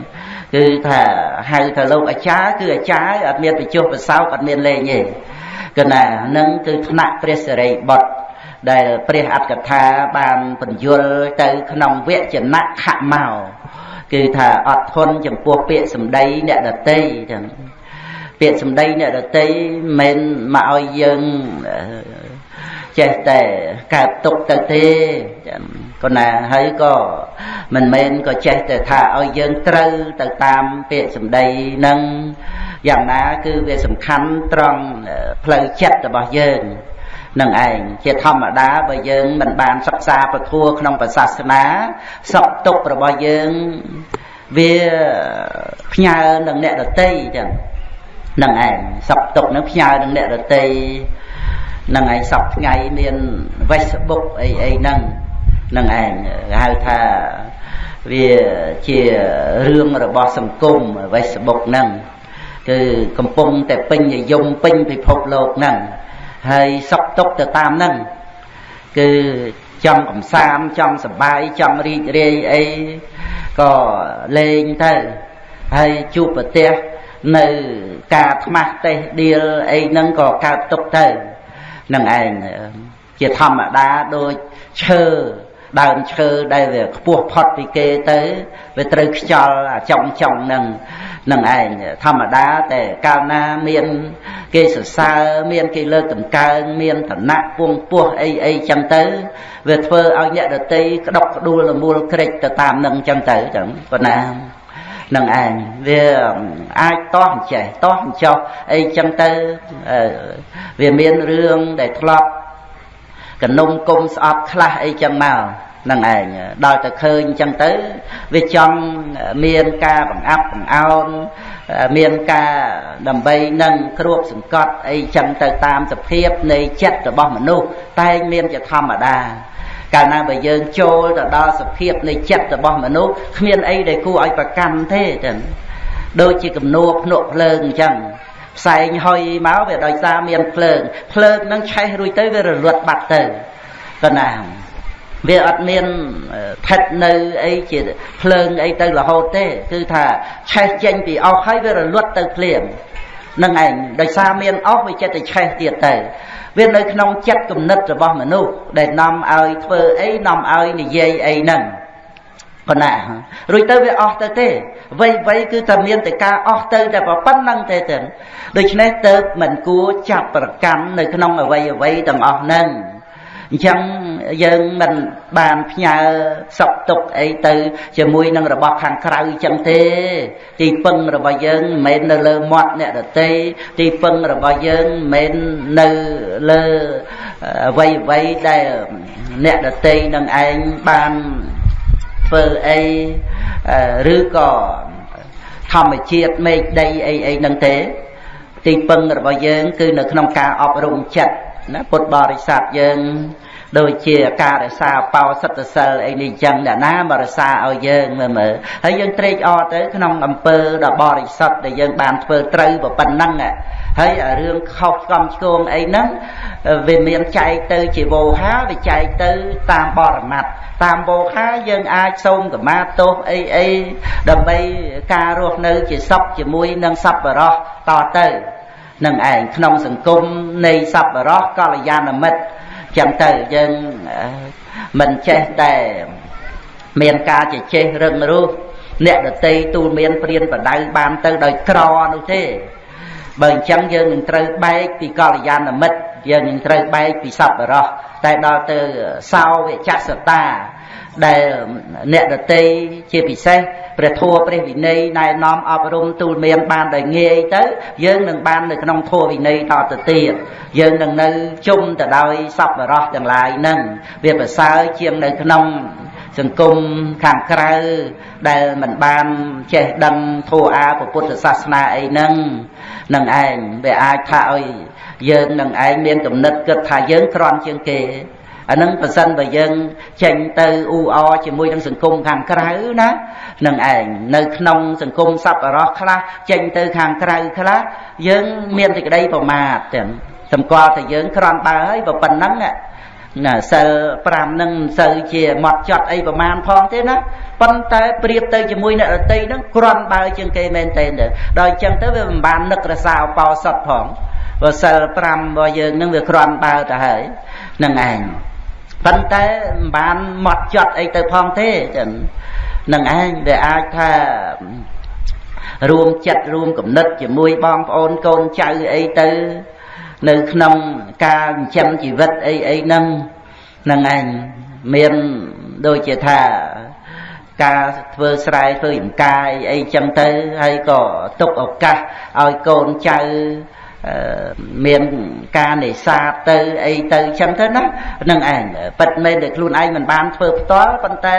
គឺថាហៅថាលោកអាចារ្យគឺអាចារ្យអត់មានបញ្ចុះប្រសោកអត់មានលេងទេគឺណានឹងគឺថ្នាក់ព្រះសិរីបុត្រ ដែលព្រះអត្តកថាបានបញ្យលទៅក្នុងវចនៈខមោគឺថាអត់ធន់ចំពោះពាក្យសម្ដីអ្នកដតីចឹងពាក្យសម្ដីអ្នកដតីមិនមកឲ្យយើងចេះតែកើតទុកទៅទេក៏ណាហើយក៏មិនមែនក៏ចេះតែថាឲ្យយើងត្រូវទៅតាមពាក្យសម្ដីនឹងយ៉ាងណាគឺវាសំខាន់ត្រង់ផ្លូវចិត្តរបស់យើង នឹងឯងជាធម្មតាបើយើងមិនបានសិក្សាពធัวក្នុងសាសនាសពទុករបស់យើងវាផ្ញើនឹងអ្នកដតីចឹងនឹងឯងសពទុកនឹងផ្ញើនឹងអ្នកដតីនឹងឯងសពថ្ងៃមាន Facebook អីអីហ្នឹងនឹងឯងហៅថាវាជារឿងរបស់សង្គម Facebook ហ្នឹងគឺកំពុងតែពេញនិយមពេញពិភពលោកហ្នឹង ហើយសុខទុក្ខទៅតាមហ្នឹងគឺចង់កំសាន្តចង់សប្បាយចង់រីករាយអីក៏លេងទៅហើយជួបប្រទះនៅការថ្មាស់តេះដៀលអីហ្នឹងក៏កើតទុកទៅនឹងឯងជាធម្មតាដូចឈើ ដើមឈើដែលវាខ្ពស់ផុតពីគេទៅវាត្រូវខ្យល់អាចង់ចង់នឹងនឹងឯងធម្មតាតែកាលណាមានគេសរសើរមានគេលើកតម្កើងមានឋានៈពងពោះអីអីចឹងទៅវាធ្វើឲ្យអ្នកដតីក្តុកក្ដួលលមូលក្រិចទៅតាមនឹងចឹងទៅចឹងប៉ុណ្ណានឹងឯងវាអាចតោះអញ្ចេះតោះអញ្ចោះអីចឹងទៅវាមានរឿងដែលធ្លាប់ កនុំគុំស្អប់ខ្លះអីចឹងមកនឹងឯងដល់តែឃើញអញ្ចឹងទៅវាចង់មានការបង្អាប់បង្អោនមានការដើម្បីនឹងគ្របសង្កត់អីចឹងទៅតាមសភាពនៃចិត្តរបស់មនុស្សតែងមានជាធម្មតាកាលណាបើយើងចូលទៅដល់សភាពនៃចិត្តរបស់មនុស្សគ្មានអីដែលគួរឲ្យប្រកាន់ទេចឹងដូចជាគំនួភ្នក់ភ្លើងអញ្ចឹង ផ្សែងហុយមកវាដោយសារមានភ្លើងភ្លើងនឹងឆេះរួចទៅវារលត់បាត់ទៅប៉ុណ្ណាវាអត់មានថិតនៅអីជាភ្លើងអីទៅរហូតទេ គឺថាឆេះចេញពីអស់ហើយវារលត់ទៅភ្លាមនឹងឯងដោយសារមានអស់វាចិត្តតែឆេះទៀតទៅវានៅក្នុងចិត្តគំនិតរបស់មនុស្សដែលនាំឲ្យធ្វើអីនាំឲ្យនិយាយអីហ្នឹង ប៉ុណ្ណារួចទៅវាអស់ទៅទេវ័យវ័យគឺតែមានតែការអស់ទៅតែប៉ុណ្្នឹងទេទៅដូច្នេះទៅមិនគួរចាប់ប្រកាន់នៅក្នុងអវ័យអវ័យទាំងអស់ហ្នឹងអញ្ចឹងយើងមិនបានផ្ញើសុខទុក្ខអីទៅជាមួយនឹងរបស់ខាងក្រៅអញ្ចឹងទេ ទីពឹងរបស់យើងមិនមែននៅលើមាត់អ្នកដតីទីពឹងរបស់យើងមិនមែននៅលើអ្វីអ្វីដែលអ្នកដតីនឹងឯងបាន ធ្វើអីឬក៏ធម្មជាតិមេឃដីអីអីហ្នឹងទេ ទីពឹងរបស់យើង គឺនៅក្នុងការអប់រំចិត្តណាពុទ្ធបរិស័ទយើងដូចជាការរក្សាបោសិទ្ធសិលអីនេះចឹងអ្នកណាមករក្សាឲ្យយើងមើលមើលហើយយើងត្រេកអរទៅក្នុងអំពើដ៏បរិសុទ្ធដែលយើងបានធ្វើត្រូវប៉ុណ្ណឹង ហើយរឿងខុសឆ្កំឆ្គងអីហ្នឹងវាមានចែកទៅជាវោហាវាចែកទៅតាមបរមត្តតាមវោហាយើងអាចសូមកម្មាទោសអីអីដើម្បីការរស់នៅជាសុខជាមួយនឹងសប្បុរសតទៅនឹងឯងក្នុងសង្គមនៃសប្បុរសកល្យាណមិត្តចឹងទៅយើងមិនចេះតែមានការជជែករឹងរូសអ្នកដតីទូលមានព្រានបដៅបានទៅដោយក្រនោះទេ បើអញ្ចឹងយើងនឹងត្រូវបែកពីកល្យាណមិត្តយើងនឹងត្រូវបែកពីសប្បុរសតែដល់ទៅសោវិចសតាដែលអ្នកដតីជាពិសេសព្រះធម៌ព្រះវិន័យណែនាំអប់រំទូលមានបានដោយងាយទៅយើងនឹងបាននៅក្នុងធម៌វិន័យតទៅទៀតយើងនឹងនៅជុំទៅដោយសប្បុរសទាំងឡាយនឹងវាប្រសើរជាងនៅក្នុង សង្គមខាងក្រៅដែលមិនបានចេះដឹងធម៌អាពុទ្ធសាសនាអីហ្នឹងនឹងឯងវាអាចថាឲ្យយើងនឹងឯងមានគំនិតគិតថាយើងក្រន់ជាងគេអានឹងប្រសិនបើយើងចេញទៅអ៊ូអជាមួយនឹងសង្គមខាងក្រៅណានឹងឯងនៅក្នុងសង្គមសប្បុរសខ្លះចេញទៅខាងក្រៅខ្លះយើងមានសេចក្តីប្រមាទទាំងសម្គាល់តែយើងក្រំបើហើយប៉ុណ្ណឹងណា សិល5នឹងមិនសូវជាម៉ត់ចត់អីប្រមាណផងទេណាប៉ុន្តែប្រៀបទៅជាមួយអ្នករតីនឹងក្រំបើជាងគេមែនទេដល់អញ្ចឹងទៅវាមិនបាននឹករសាអបោសុតផងព្រោះសិល5របស់យើងនឹងវាក្រំបើទៅហើយនឹងឯងប៉ុន្តែមិនបានម៉ត់ចត់អីទៅផងទេចឹងនឹងឯងដែលអាចថារួមចិត្តរួមគំនិតជាមួយបងប្អូនកូនចៅអីទៅ នៅក្នុងការចិញ្ចឹមជីវិតអីអីហ្នឹងហ្នឹងឯងមានដូចជាថាការធ្វើស្រែធ្វើចំការអីអីចឹងទៅហើយក៏ទុកឱកាសឲ្យកូនចៅមានការនេសាទទៅអីទៅចឹងទៅណានឹងឯងប៉ិតមែនតែខ្លួនឯងមិនបានធ្វើផ្ទាល់ប៉ុន្តែ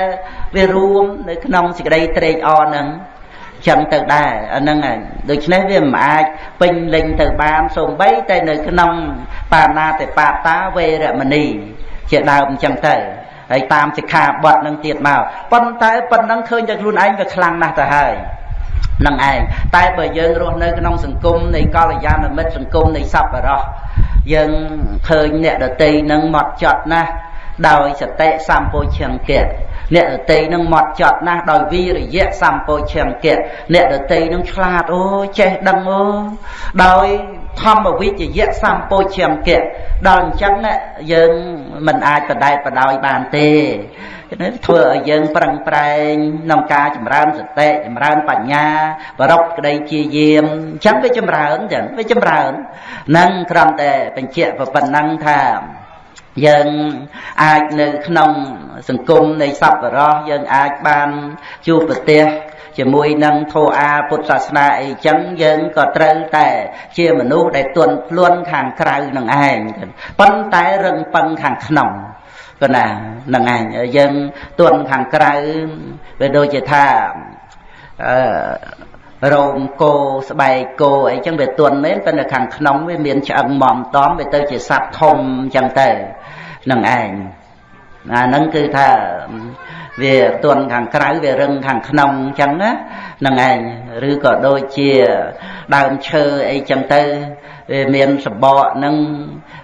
វារួមនៅក្នុងសេចក្តីត្រេកអរនឹង ចឹងទៅដែរអាហ្នឹងឯងដូច្នេះវាមិនអាចពេញលេញទៅបានសូម្បីតែនៅក្នុងបាណាតិបាតាវេរមណីជាដើមចឹងទៅហើយតាមសិក្ខាបទនឹងទៀតមកប៉ុន្តែប៉ុណ្ណឹងឃើញតែខ្លួនឯងវាខ្លាំងណាស់ទៅហើយនឹងឯងតែបើយើងរស់នៅក្នុងសង្គមនៃកល្យាណមិត្តសង្គមនៃសប្បុរសយើងឃើញអ្នកដតីនឹងមកចត់ណាស់ដោយសតិសម្ពោឈង្គៈ អ្នកដតីនឹងមកចត់ណាស់ដោយវីរយៈសម្ពោឈង្គៈអ្នកដតីនឹងឆ្លាតអូចេះដឹងអូដោយធម្មវិជ្ជៈសម្ពោឈង្គៈដល់អញ្ចឹងយើងមិនអាចបដែតបដោយបានទេនេះធ្វើឲ្យយើងប្រឹងប្រែងក្នុងការចម្រើនសតិចម្រើនបញ្ញាបរពក្តីជាយាមអញ្ចឹងវាចម្រើនចឹងវាចម្រើននឹងគ្រាន់តែបញ្ជាក់ប៉ុណ្ណឹងថា យើងអាចនៅក្នុងសង្គមនៃសប្បុរសយើងអាចបានជួបប្រទេសជាមួយនឹងធម៌អាពុទ្ធសាសនាអីចឹងយើងក៏ត្រូវតែជាមនុស្សដែលទន់ភ្លន់ខាងក្រៅនឹងឯងប៉ុន្តែរឹងប៉ឹងខាងក្នុងក៏ណានឹងឯងយើងទន់ខាងក្រៅវាដូចជាថាអឺ រោមគោស្បែកគោអីចឹងវាទន់មែនតែនៅខាងក្នុងវាមានឆ្អឹងមមតំវាទៅជាសត្វធំចឹងទៅនឹងឯងអាហ្នឹងគឺថាវាទន់ខាងក្រៅវារឹងខាងក្នុងអញ្ចឹងណាហ្នឹងឯងឬក៏ដូចជាដើមឈើអីចឹងទៅ វាមានសបកហ្នឹង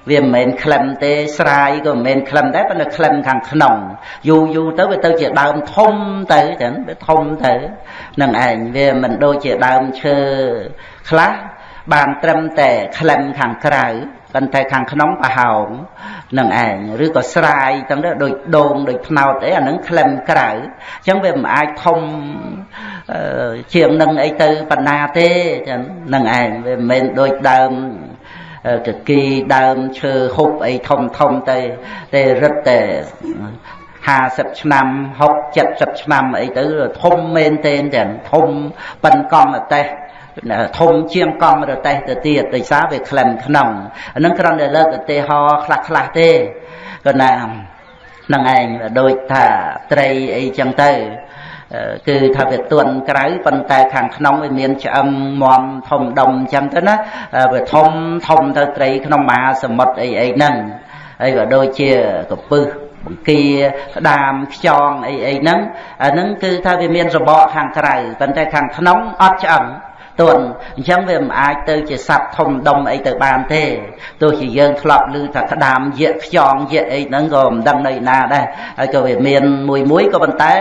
វាមិនមែនក្លិនទេស្រាយក៏មិនមែនក្លិនដែរប៉ុន្តែក្លិនខាងក្នុងយូរយូរទៅវាទៅជាដើមធំទៅចឹងវាធំទៅនឹងឯងវាមិនដូចជាដើមឈើខ្លះបានត្រឹមតែក្លិនខាងក្រៅប៉ុន្តែខាងក្នុងប្រហោងនឹងឯងឬក៏ស្រាយទាំងនេះដូចដូងដូចផ្នោតអីអានឹងក្លិនក្រៅអញ្ចឹងវាមិនអាចធំជាងនឹងអីទៅបណ្ណាទេចឹងនឹងឯងវាមិនមែនដូចដើម កគីដើមឈើហុបអីធំធំទៅតែរឹតតែ50ឆ្នាំ60 70ឆ្នាំអីទៅធំមែនទេចឹងធំប៉ិនកង់អតេះធំជាងកង់រទេះទៅទៀតដោយសារវាក្លិនក្នុងអានឹងគ្រាន់តែលើកឧទាហរណ៍ខ្លះខ្លះទេក៏ណានឹងឯងដូចថាត្រីអីចឹងទៅ គឺថាវាទន់ក្រៅប៉ុន្តែខាងក្នុងវាមានឆ្អឹងមមធំដុំអញ្ចឹងទៅណាវាធំធំទៅត្រីក្នុងមហាសមុទ្រអីអីហ្នឹងហើយក៏ដូចជាកពឹសបង្គាក្តាមខ្យងអីអីហ្នឹងអាហ្នឹងគឺថាវាមានរបកខាងក្រៅប៉ុន្តែខាងក្នុងអត់ឆ្អឹង ទន់អញ្ចឹងវាមិនអាចទៅជាសត្វធំដុំអីទៅបានទេទោះជាយើងធ្លាប់ឮថាក្តាមយៈខ្យងយៈអីហ្នឹងក៏មិនដឹងនៅណាដែរហើយក៏វាមានមួយមួយក៏ប៉ុន្តែ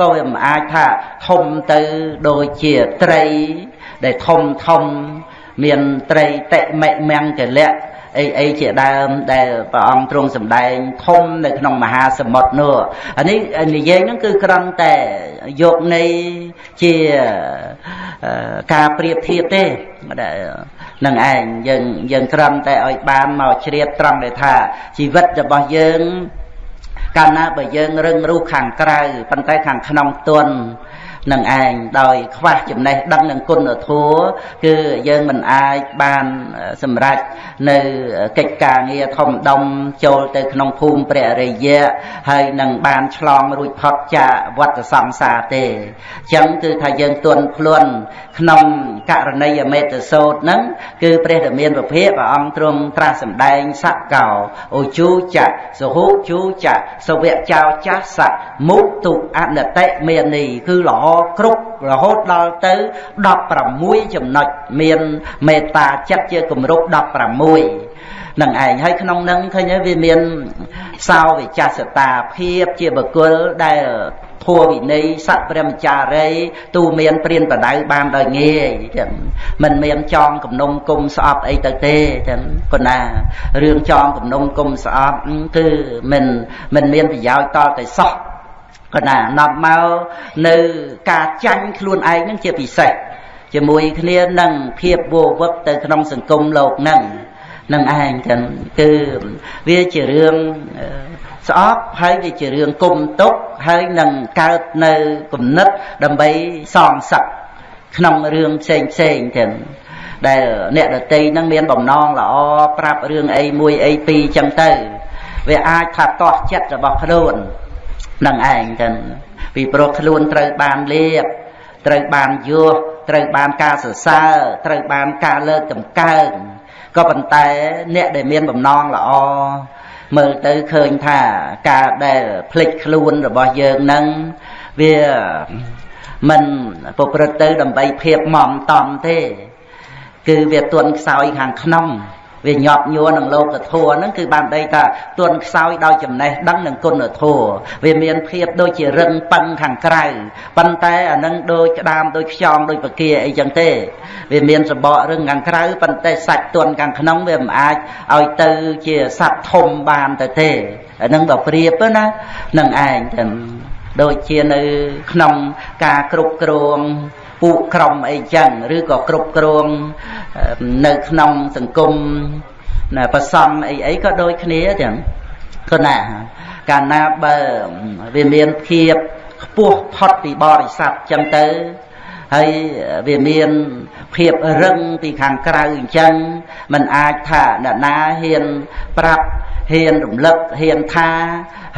ក៏វាមិនអាចថាធំទៅដូចជាត្រីដែលធំធំមានត្រីតិមិមង្គលៈ អីអីជាដើមដែលព្រះអង្គទ្រង់សម្ដែងធំនៅក្នុងមហាសមុទ្រនោះអានេះនិយាយហ្នឹងគឺគ្រាន់តែយកនៃជាការប្រៀបធៀបទេនឹងឯងយើងយើងគ្រាន់តែឲ្យបានមកជ្រាបត្រង់ដែលថាជីវិតរបស់យើងកាលណាបើយើងរឹងរូសខាងក្រៅប៉ុន្តែខាងក្នុងទន់ នឹងឯងដោយខ្វះចំណេះដឹងនឹងគុណធម៌គឺយើងមិនអាចបានសម្រេចនៅកិច្ចការងារធំដុំចូលទៅក្នុងភូមិព្រះរិយៈហើយនឹងបានឆ្លងរួចផុតចាកវត្តសង្សារទេអញ្ចឹងគឺថាយើងទន់ភ្លន់ក្នុងករណីយមេតសោតហ្នឹងគឺព្រះតមានពភៈព្រះអង្គទ្រង់ត្រាស់សម្ដែងសកោអូជូចៈសហុជូចៈសវៈចោចាសៈមុទុអនតិមេនីគឺល្អគ្រប់រហូតដល់ទៅ16ចំណុចមានមេត្តាចិត្តជាគម្រប់16នឹងឯងហើយក្នុងនឹងឃើញវាមានសោវិចាសតាភាពជាបុគ្គលដែលធัวវិន័យសត្វព្រះមចារីទូមានព្រានបដៅបានដោយងាយចឹងមិនមានចងគំនុំគុំស្អប់អីទៅទេចឹងកណារឿងចងគំនុំគុំស្អប់គឺមិនមិនមានប្រយោជន៍តតែសោះ កណានាំមកនៅការចាញ់ខ្លួនឯងនឹងជាពិសេសជាមួយគ្នានឹងភាពវោវឹកទៅក្នុងសង្គមលោកនឹងនឹងឯងចឹងគឺវាជារឿងស្អប់ហើយវាជារឿងគុំទុកហើយនឹងកើតនៅគំនិតដើម្បីសងសឹកក្នុងរឿងផ្សេងផ្សេងចឹងដែលអ្នកដតីនឹងមានបំណងល្អប្រាប់រឿងអីមួយអីពីរចឹងទៅវាអាចថាតោះចិត្តរបស់ខ្លួន នឹងឯងចឹងពីព្រោះខ្លួនត្រូវបានលៀបត្រូវបានយោះត្រូវបានការសរសើរត្រូវបានការលើកតម្កើងក៏ប៉ុន្តែអ្នកដែលមានបំណងល្អមើលទៅឃើញថាការដែលភ្លេចខ្លួនរបស់យើងនឹងវាមិនប្រព្រឹត្តទៅដើម្បីភាពមមតំទេ គឺវាទន់ខ្សោយខាងក្នុង វាញាប់ញួរនឹងលោកធម៌ហ្នឹងគឺបានដីថាទន់ខ្សោយដោយចំណេះដឹងនឹងគុណធម៌វាមានភាពដូចជារឹងប៉ឹងខាងក្រៅប៉ុន្តែអានឹងដូចក្តាមដូចខ្យងដូចបកាអីចឹងទេវាមានសបករឹងខាងក្រៅប៉ុន្តែសាច់ទន់ខាងក្នុងវាមិនអាចឲ្យទៅជាសត្វធំបានទៅទេអានឹងបើប្រៀបណានឹងឯងតែដូចជានៅក្នុងការគ្រប់គ្រង ពួកក្រុមអីចឹងឬក៏គ្រប់គ្រងនៅក្នុងសង្គមណាប្រសំអីអីក៏ដូចគ្នាចឹងគណាកាលណាបើវាមានភាពខ្ពស់ផុតពីបរិស័ទចឹងទៅហើយវាមានភាពរឹងពីខាងក្រៅអញ្ចឹងมันអាចថាអ្នកណាហ៊ានប្រាប់ហ៊ានរំលឹកហ៊ានថា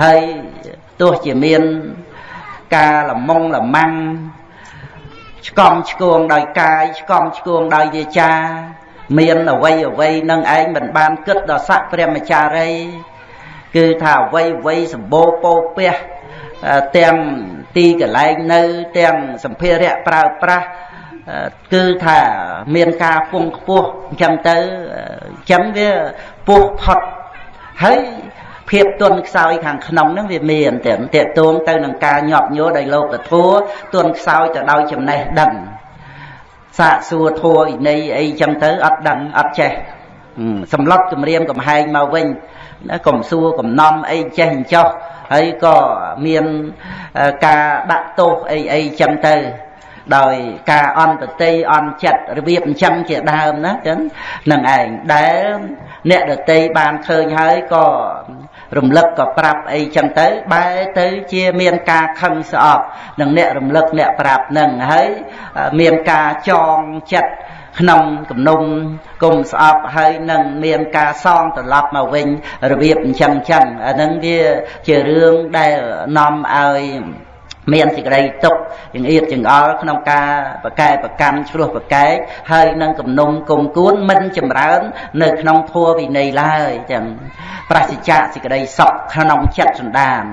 ហើយទោះជាមានការលំងលំមាំង ឆ្កំឆ្គងដោយកាយឆ្កំឆ្គងដោយវាចា មានអវ័យអវ័យនឹងឯងមិនបានគិតដល់ស័កព្រះមចារី គឺថាអ្វីអ្វីសម្បូរពោពះទាំងទីកន្លែងនៅទាំងសម្ភារៈប្រើប្រាស់គឺថាមានការពងខ្ពស់អញ្ចឹងទៅអញ្ចឹងវាពោះផុតហើយ ភាពទន់ខ្សោយខាងក្នុងហ្នឹងវាមានតែតេតួងទៅនឹងការញាប់ញួរដោយលោកធัวទន់ខ្សោយទៅដោយចំណេះដឹងសាកសួរធัวឥន័យអីចឹងទៅអត់ដឹងអត់ចេះសម្លុតគម្រាមកំហែងមកវិញណាកុំសួរកំណំអីចេះអញ្ចោះហើយក៏មានការដាក់ទោសអីអីចឹងទៅដោយការអន្តតិអន់ចិត្តរបៀបអញ្ចឹងជាដើមណាចឹងនឹងឯងដែលអ្នកដតីបានឃើញហើយក៏ រំលឹកក៏ប្រាប់អីចឹងទៅបែរទៅជាមានការខឹងស្អប់នឹងអ្នករំលឹកអ្នកប្រាប់នឹងហើយមានការចងចិត្តក្នុងគំនុំគុំស្អប់ហើយនឹងមានការសងត្រឡប់មកវិញរបៀបអញ្ចឹងអញ្ចឹងអានឹងវាជារឿងដែលនាំឲ្យ មានសេចក្តីទុកចង្អៀតចង្អល់ក្នុងការបកែប្រកម្មឆ្លោះប្រកែកហើយនឹងគំនុំគុំគួនមិនចម្រើន នៅក្នុងធัวវិន័យឡើយចឹងប្រសិជ្ជៈសេចក្តីសុខក្នុងចិត្តសន្តាន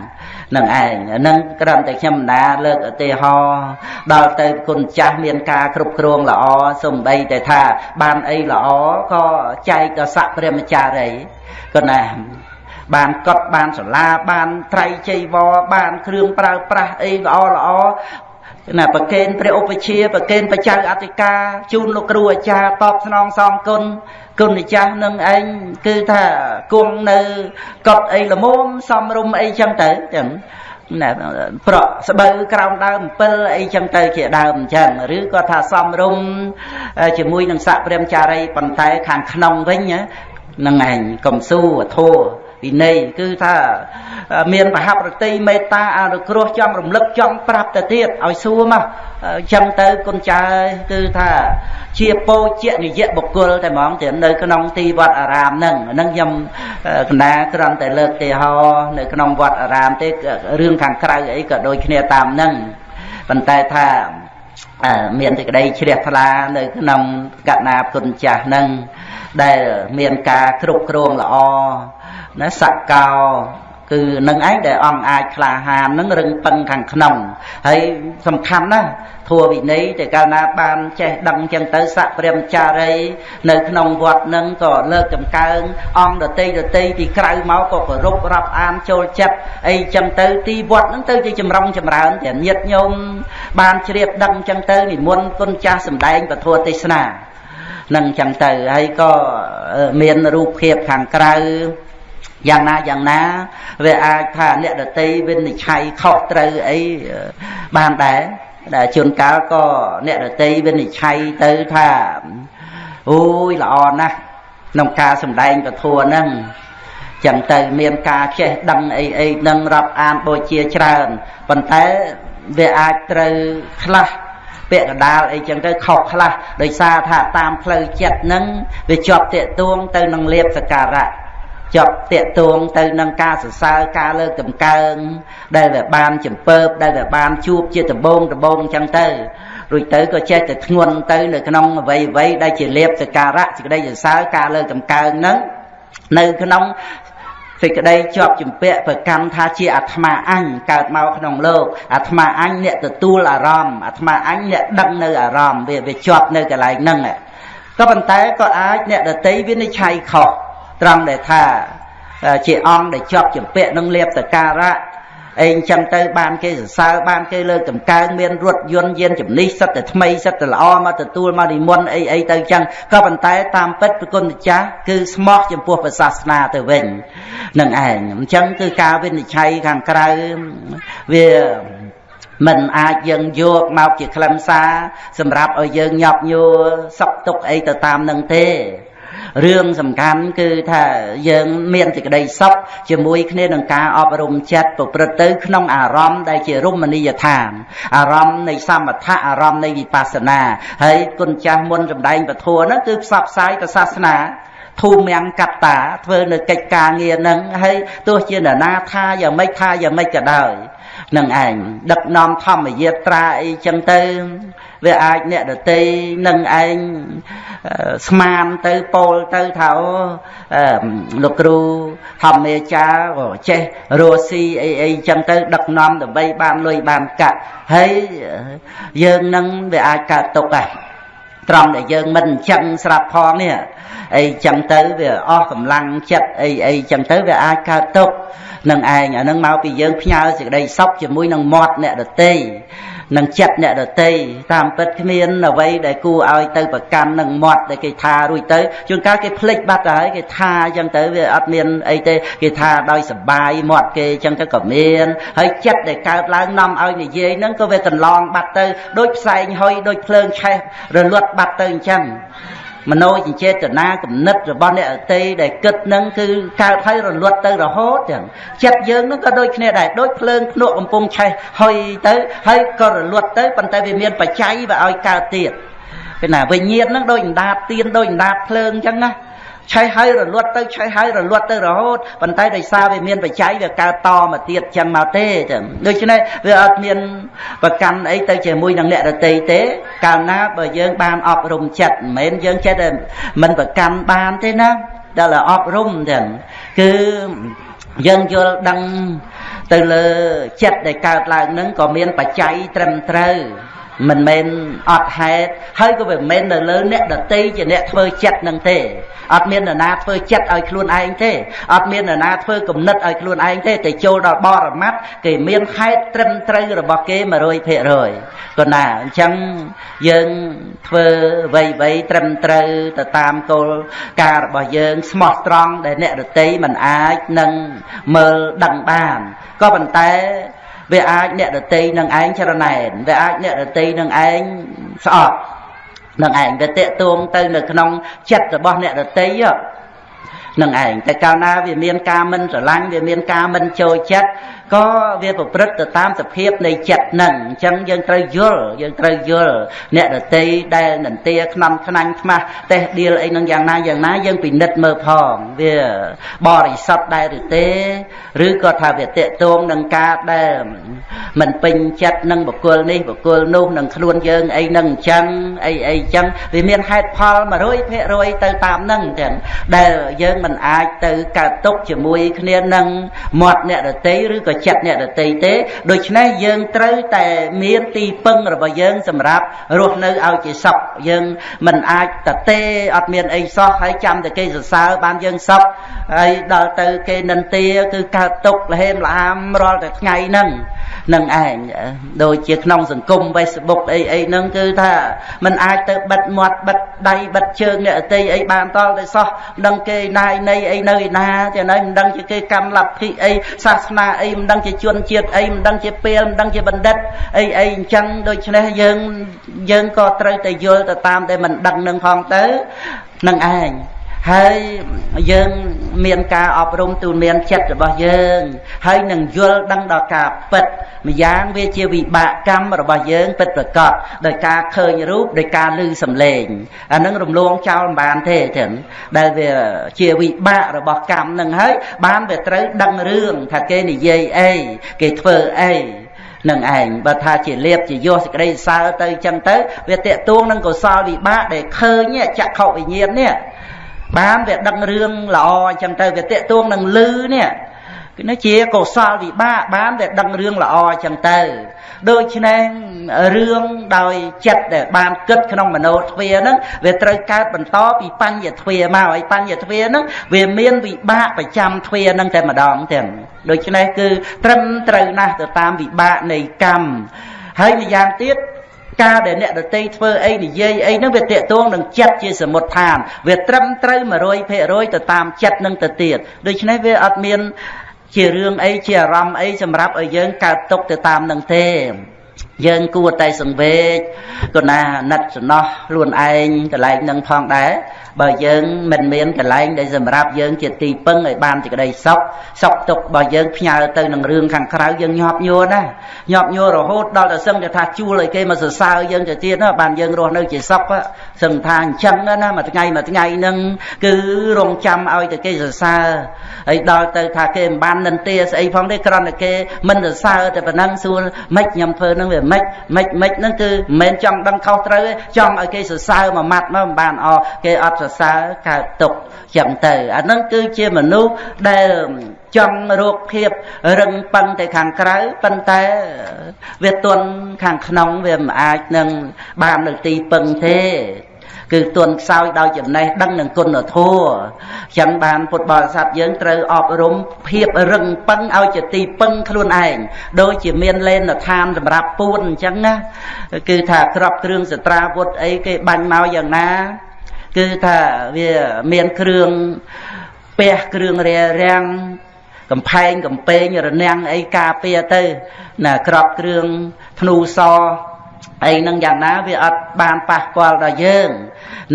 នឹងឯងនឹងក្រំតែខ្ញុំណាលើកឧទាហរណ៍ដល់ទៅគុណចាស់មានការគ្រប់គ្រងល្អសំបីតែថា បានអីល្អក៏ចែកដល់ស័កព្រះមចារីក៏ណា បានកត់បានសាលាបានត្រៃចីវរបានគ្រឿងប្រើប្រាស់អីល្អល្អណាប្រកេនព្រះឧបជាប្រកេនបច្ចៅអធិការជូនលោកគ្រូអាចារ្យតបស្នងសងគុណគុណម្ចាស់នឹងឯងគឺថាគង់នៅកត់អីល្មមសំរុំអីចឹងទៅចឹងណាប្រក់ស្បូវក្រោមដើម7អីចឹងទៅជាដើមអញ្ចឹងឬក៏ថាសំរុំជាមួយនឹងស័កព្រាមចារីប៉ុន្តែខាងក្នុងវិញហ្នឹងឯងកំស៊ូធัว វិន័យគឺថាមានមហាប្រតិមេត្តាអនុគ្រោះចំរំលឹកចំប្រាប់ទៅទៀតឲ្យសួរមកចឹងទៅគុណចៅគឺថាជាពោជៈនិយបុគ្គលតែហ្មងតែនៅក្នុងទីវត្តអារាមហ្នឹងហ្នឹងខ្ញុំកណ្ដាគ្រាន់តែលើកទេហោនៅក្នុងវត្តអារាមទេរឿងខាងក្រៅអីក៏ដូចគ្នាតាមហ្នឹងប៉ុន្តែថាមានសេចក្តីជ្រះថ្លានៅក្នុងកណាគុណចាស់ហ្នឹង ដែលមានការគ្រប់គ្រងល្អណាសកោគឺនឹងឯងដែលអង្គអាចក្លាហាននឹងរឹងពឹងខាងក្នុងហើយសំខាន់ណាស់ធัวវិន័យតែកាលណាបានចេះដឹងចឹងទៅស័កព្រាមចារី នៅក្នុងវត្តនឹងក៏លើកចំកើងអង្គដតីដតីពីក្រៅមកក៏គោរពរាប់អានចូលចិត្តអីចឹងទៅទីវត្តនឹងទៅជាចម្រុងចម្រើនតែញាតញោមបានជ្រាបដឹងចឹងទៅនិមន្តគុណចាស់សម្ដែងពធទេសនា នឹងចឹងទៅហើយក៏មានរូបភាពខាងក្រៅយ៉ាងណាយ៉ាងណាវាអាចថាអ្នកដតីវិនិច្ឆ័យខុសត្រូវអីបានដែរដែលជួនកាលក៏អ្នកដតីវិនិច្ឆ័យទៅថាអូយល្អណាស់ក្នុងការសម្ដែងពធហ្នឹងចឹងទៅមានការចេះដឹងអីអីនឹងរាប់អានបូជាច្រើនប៉ុន្តែវាអាចត្រូវខ្លះ ពាក្យកដាលអីចឹងទៅខុសខ្លះដោយសារថាតាមផ្លូវចិត្តហ្នឹងវាជាប់តាកទួងទៅនឹងលៀបសការៈជាប់តាកទួងទៅនឹងការសរសើរការលើកតម្កើងដែលវាបានចំពើបដែលវាបានជួបជាដំបងដំបងអញ្ចឹងទៅរួចទៅក៏ចេះតែធ្ងន់ទៅនៅក្នុងអវ័យអវ័យដែលជាលៀបសការៈសេចក្តីសរសើរការលើកតម្កើងហ្នឹងនៅក្នុង សេចក្តីជាប់ជំពាក់ប្រកម្មថាជាអាត្មាអញកើតមកក្នុងលោកអាត្មាអញអ្នកទទួលអារម្មណ៍អាត្មាអញអ្នកដឹងនៅអារម្មណ៍វាវាជាប់នៅកន្លែងហ្នឹងក៏ប៉ុន្តែក៏អាចអ្នកដតីវិនិច្ឆ័យខុសត្រង់ដែលថាជាអង្គដែលជាប់ជំពាក់នឹងលៀបតការៈ អីអញ្ចឹងទៅបានគេសរសើរបានគេលើកតម្កើងមានរថយន្តយានជំនិះសិតតែថ្មីសិតតែល្អមកទទួលមកនិមន្តអីអីទៅអញ្ចឹងក៏ប៉ុន្តែតាមពិតប្រគុណម្ចាស់គឺស្មោះចំពោះព្រះសាសនាទៅវិញនឹងឯងអញ្ចឹងគឺការវិនិច្ឆ័យខាងក្រៅវាមិនអាចយើងយកមកជាខ្លឹមសារសម្រាប់ឲ្យយើងញាប់ញួរសក់ទុកអីទៅតាមនឹងទេ រឿងសំខាន់គឺថាយើងមានសេចក្តីសុខជាមួយគ្នានឹងការអប់រំចិត្តប្រព្រឹត្តទៅក្នុងអារម្មណ៍ដែលជារមណីយដ្ឋានអារម្មណ៍នៃសមថៈអារម្មណ៍នៃវិបស្សនាហើយគុណចាស់មុនសម្ដែងពធហ្នឹងគឺផ្សព្វផ្សាយទៅសាសនាធូមៀងកត្តាធ្វើនៅកិច្ចការងារហ្នឹងហើយទោះជានរណាថាយ៉ាងម៉េចថាយ៉ាងម៉េចក៏ដោយនឹងឯងដឹកនាំធម្មយាត្រាអីចឹងទៅ វាអាចអ្នកដតីនឹងឯងស្មានទៅពោលទៅថាលោកគ្រូធម្មាចារ្យក៏ចេះរស់ស៊ីអីអីចឹងទៅ ដឹកនាំដើម្បីបានលុយបានកាក់ហើយយើងនឹងវាអាចកើតទុកដែរត្រង់ដែលយើងមិនអញ្ចឹងស្រាប់ផងនេះអីចឹងទៅវាអស់កម្លាំងចិត្តអីអីចឹងទៅវាអាចកើតទុកនឹងឯងអានឹងមកពីយើងផ្ញើសេចក្តីសុខជាមួយនឹងមាត់អ្នកដតី នឹងចិត្តអ្នកដតីតាមពិតគ្មានអ្វីដែលគួរឲ្យទៅប្រកាន់នឹងមាត់ដែលគេថារួចទៅជួនកាលគេភ្លេចបាត់ទៅហើយគេថាអញ្ចឹងទៅវាអត់មានអីទេគេថាដោយសបាយមាត់គេអញ្ចឹងទៅក៏មានហើយចិត្តដែលកើតឡើងនាំឲ្យនិយាយហ្នឹងក៏វាកន្លងបាត់ទៅដូចផ្សែងហុយដូចភ្លើងឆេះរលត់បាត់ទៅអញ្ចឹង មโนចិចេតនាគំនិតរបស់អ្នកអតីដែលគិតនឹងគឺកើតហើយរលត់ទៅរហូតចឹងចិត្តយើងនឹងក៏ដូចគ្នាដែរដូចភ្លើងភ្នក់កំពុងឆេះហុយទៅហើយក៏រលត់ទៅប៉ុន្តែវាមានបច្ច័យវាឲ្យកើតទៀតពេលណាវិញ្ញាណនឹងដូចអណ្ដាតទៀនដូចអណ្ដាតភ្លើងចឹងណា ឆេះហើយរលត់ទៅឆេះហើយរលត់ទៅរហូតប៉ុន្តែដោយសារវាមានបច្ច័យវាកើតតមកទៀតចឹងមកទេចឹងដូច្នេះវាអត់មានប្រកាន់អីទៅជាមួយនឹងអ្នករតីទេ កាលណាបើយើងបានអប់រំចិត្តមិនមែនយើងចិត្តតែមិនប្រកាន់បានទេណាដល់អប់រំចឹងគឺយើងយល់ដឹងទៅលើចិត្តដែលកើតឡើងនឹងក៏មានបច្ច័យត្រឹមត្រូវ មិនមែនអត់ហេតុហើយក៏មិនមែននៅលើអ្នកដតីជាអ្នកធ្វើចិត្តនឹងទេអត់មាននរណាធ្វើចិត្តឲ្យខ្លួនឯងទេអត់មាននរណាធ្វើគំនិតឲ្យខ្លួនឯងទេតែចូលដល់បរមត្តគេមានហេតុត្រឹមត្រូវរបស់គេ100%ក៏ណាអញ្ចឹងយើងធ្វើវ័យវ័យត្រឹមត្រូវទៅតាមគោលការណ៍របស់យើងស្មោះត្រង់ដែលអ្នកដតីមិនអាចនឹងមើលដឹងបានក៏ប៉ុន្តែ វាអាចអ្នកដតីនឹងឯងចរណែនវាអាចអ្នកដតីនឹងឯងស្អប់នឹងឯងវាតេតួងទៅនៅក្នុងចិត្តរបស់អ្នកដតីនឹងឯងតែកាលណាវាមានការមិនស្រឡាញ់វាមានការមិនចូលចិត្ត ក៏វាប្រព្រឹត្តទៅតាមសភាពនៃចិត្តនឹងអញ្ចឹងយើងត្រូវយល់យើងត្រូវយល់អ្នកដតីដែលនន្ទាខ្នំខ្នាញ់ខ្មាស់តេះដៀលអីនឹងយ៉ាងណាយ៉ាងណាយើងពិនិត្យមើលផងវាបរិសុទ្ធដែរឬទេឬក៏ថាវាតេតងនឹងការដែលមិនពេញចិត្តនឹងបុគ្គលនេះបុគ្គលនោះនឹងខ្លួនយើងអីនឹងអញ្ចឹងអីអីអញ្ចឹងវាមានហេតុផល100%ទៅតាមនឹងទាំងដែលយើងមិនអាចទៅកើតទុកជាមួយគ្នានឹងមាត់អ្នកដតីឬក៏ចិត្តអ្នកដតីទេដូច្នេះយើងត្រូវតែមានទីពឹងរបស់យើង សម្រាប់រស់នៅឲ្យជាសុខយើងមិនអាចតទេអត់មានអីសោះហើយចាំតែគេសរសើរបានយើងសុខហើយដល់ទៅគេនិន្ទាគឺកើតទុកលហេមលអាមរាល់តែថ្ងៃហ្នឹង នឹងឯងដូចជាក្នុងសង្គម Facebook អីអីហ្នឹងគឺថាมันអាចទៅបិទមាត់បិទដៃបិទជើងអ្នកអតីអីបានតល់តែសោះមិនដឹងគេណាយនៃអីនៅឯណាចាណៃមិនដឹងជាគេកម្មលទ្ធិអីសាសនាអីមិនដឹងជាជនជាតិអីមិនដឹងជាពេលមិនដឹងជាបណ្ឌិតអីអីអញ្ចឹងដូច្នេះយើងយើងក៏ត្រូវតែយល់ទៅតាមដែលមិនដឹងនឹងផងទៅនឹងឯង ហើយយើងមានការអប់រំទូនមានចិត្តរបស់យើង ហើយនឹងយល់ដឹងដល់ការពិតម្យ៉ាងវាជាវិបាកកម្មរបស់យើងពិតប្រកបដោយការឃើញរូបដោយការឮសំឡេងអានឹងរំលងចោលមិនបានទេចឹងដែលវាជាវិបាករបស់កម្មនឹងហើយបានវាត្រូវដឹងរឿងថាគេនិយាយអីគេធ្វើអីនឹងឯងបើថាជាលៀបជាយោសេចក្តីសើទៅចឹងទៅវាតេតួងនឹងកុសលវិបាកដែលឃើញចក្ខុវិញ្ញាណនេះ បានវាដឹងរឿងល្អអញ្ចឹងទៅវាតេតួងនឹងលឺនេះគឺនេះជាកុសលវិបាកបានវាដឹងរឿងល្អអញ្ចឹងទៅដូច្នេះរឿងដោយចិត្តដែលបានគិតក្នុងមโนទ្វាហ្នឹងវាត្រូវកើតបន្តពីបញ្ញទ្វាមកហើយបញ្ញទ្វាហ្នឹងវាមានវិបាកប្រចាំទ្វាហ្នឹងតែម្ដងទាំងដូច្នេះគឺត្រឹមត្រូវណាស់ទៅតាមវិបាកនៃកម្មហើយម្យ៉ាងទៀត ការដែលអ្នកដតីធ្វើអីនិយាយអីហ្នឹងវាតេតួងនឹងចិត្តជាសមុទ្ឋាន វាត្រឹមត្រូវ100%ទៅតាមចិត្តនឹងទៅទៀតដូច្នេះវាអត់មាន ជារឿងអីជាអារម្មណ៍អីសម្រាប់ឲ្យយើងកើតទុកទៅតាមនឹងទេយើងគួរតែសង្វេគគណាណិតសំណោះខ្លួនឯងកន្លែងនឹងផងដែរបើយើងមិនមានកន្លែងដែលសម្រាប់យើងជាទីពឹងឲ្យបានសេចក្តីសុខសុខទុក្ខរបស់យើងផ្ញើទៅនឹងរឿងខាងក្រៅយើងញាប់ញួរណាញាប់ញួររហូតដល់តែសឹងតែថាជួលឲ្យគេមកសរសើរយើងទៅទៀតណាបានយើងរស់នៅជាសុខសឹងថាអញ្ចឹងណាមួយថ្ងៃមួយថ្ងៃហ្នឹងគឺរងចាំឲ្យតែគេសរសើរហើយដល់ទៅថាគេមិនបាននិន្ទាស្អីផងទេគ្រាន់តែគេមិនសរសើរតែប៉ុណ្ណឹងសួរម៉េចខ្ញុំធ្វើហ្នឹងវាមិនមិនមិនហ្នឹងគឺមិនមែនចង់ដឹងខុសត្រូវទេចង់ឲ្យគេសរសើរមួយម៉ាត់មកមិនបានអគេអត់សរសើរកើតទុកចឹងទៅអាហ្នឹងគឺជាមនុស្សដែលចង់រកភាពរឹងប៉ឹងទៅខាងក្រៅប៉ុន្តែវាទន់ខាងក្នុងវាមិនអាចនឹងបាននៅទីពឹងទេគឺទន់ខ្សោយដោយចំណេះដឹងនិងគុណធម៌ចឹងបានពុទ្ធបរិស័ទយើងត្រូវអប់រំភាពរឹងប៉ឹងឲ្យជាទីពឹងខ្លួនឯងដូចជាមានលេនឋានសម្រាប់ពួនអញ្ចឹងណាគឺថាក្របគ្រឿងសត្រាវុធអីគេបាញ់មកយ៉ាងណា គឺថាវាមានគ្រឿងពះគ្រឿងរារាំងកំផែងកំពែងរនាំងអីការពារទៅណាក្របគ្រឿងធ្នូសអីនឹងយ៉ាងណាវាអត់បានប៉ះពាល់ដល់យើង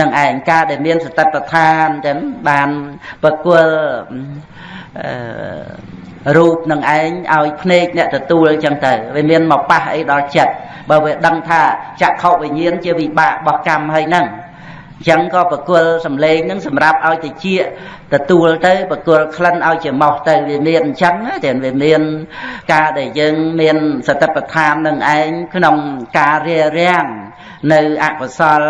នឹងឯងការដែលមានសតិប្បដ្ឋានចឹងបានប្រគល់អឺរូបនឹងឯងឲ្យភ្នែកអ្នកទទួលចឹងទៅវាមានមកប៉ះអីដល់ចិត្តបើវាដឹងថាចក្ខុវិញ្ញាណជាវិបាករបស់កម្មហើយហ្នឹង ចឹងក៏ប្រគល់សំឡេងនឹងសម្រាប់ឲ្យតិចទទួលទៅប្រគល់ក្លិនឲ្យជាម៉ោះទៅវាមានអញ្ចឹងតែវាមានការដែលយើងមានសតិប្បដ្ឋាននឹងឯងក្នុងការរារាំងនៅអកុសល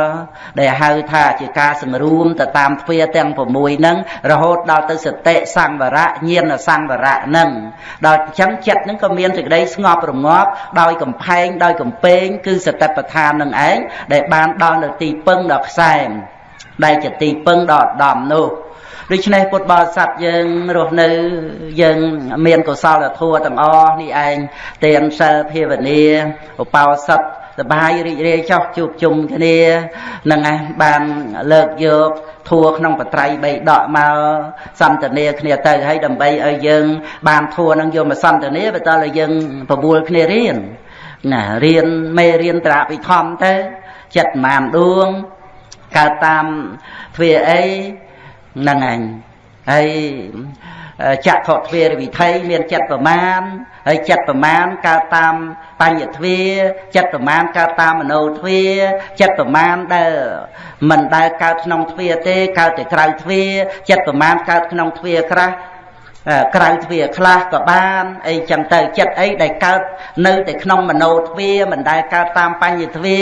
ដែលហៅថាជាការសង្រួមទៅតាមទ្វាទាំង6ហ្នឹងរហូតដល់ទៅសតិសង្វរៈញាណសង្វរៈហ្នឹងដល់អញ្ចឹងចិត្តហ្នឹងក៏មានសេចក្តីស្ងប់រងាប់ដោយកំផែងដោយកំពែងគឺសតិប្បដ្ឋាននឹងឯងដែលបានដល់នៅទីពឹងដល់ខ្សែម ដែលជាទីពឹងដល់ដំនោះដូច្នេះពុទ្ធបរិស័ទយើងរស់នៅយើងមានកុសលធម៌ទាំងអស់នេះឯងទានសិលភាវនាឧបោសថសបាយរីករាយចោះជួបជុំគ្នានឹងឯងបានលើកយកធัวក្នុងបត្រៃបីដកមកសន្តានាគ្នាទៅហើយដើម្បីឲ្យយើង បានធัวនឹងយកមកសន្តានាបន្តឲ្យយើងប្រមូលគ្នារៀនណារៀនមេរៀនប្រាវិធម្មទៅចិត្តម៉ានដួង កើតតាមទ្វាអីហ្នឹងឯងហើយចក្ខុទ្វារវិធ័យមានចិត្តប្រមាណហើយចិត្តប្រមាណកើតតាមបញ្ញទ្វាចិត្តប្រមាណកើតតាមមโนទ្វាចិត្តប្រមាណដែលមិនដែលកើតក្នុងទ្វាទេកើតតែក្រៅទ្វាចិត្តប្រមាណកើតក្នុងទ្វាក្រាស់ ក្រៅទ្វាខ្លះក៏បានអីចឹងទៅចិត្តអីដែលកើតនៅតែក្នុងមโนទ្វាមិនដែលកើតតាមបញ្ញទ្វា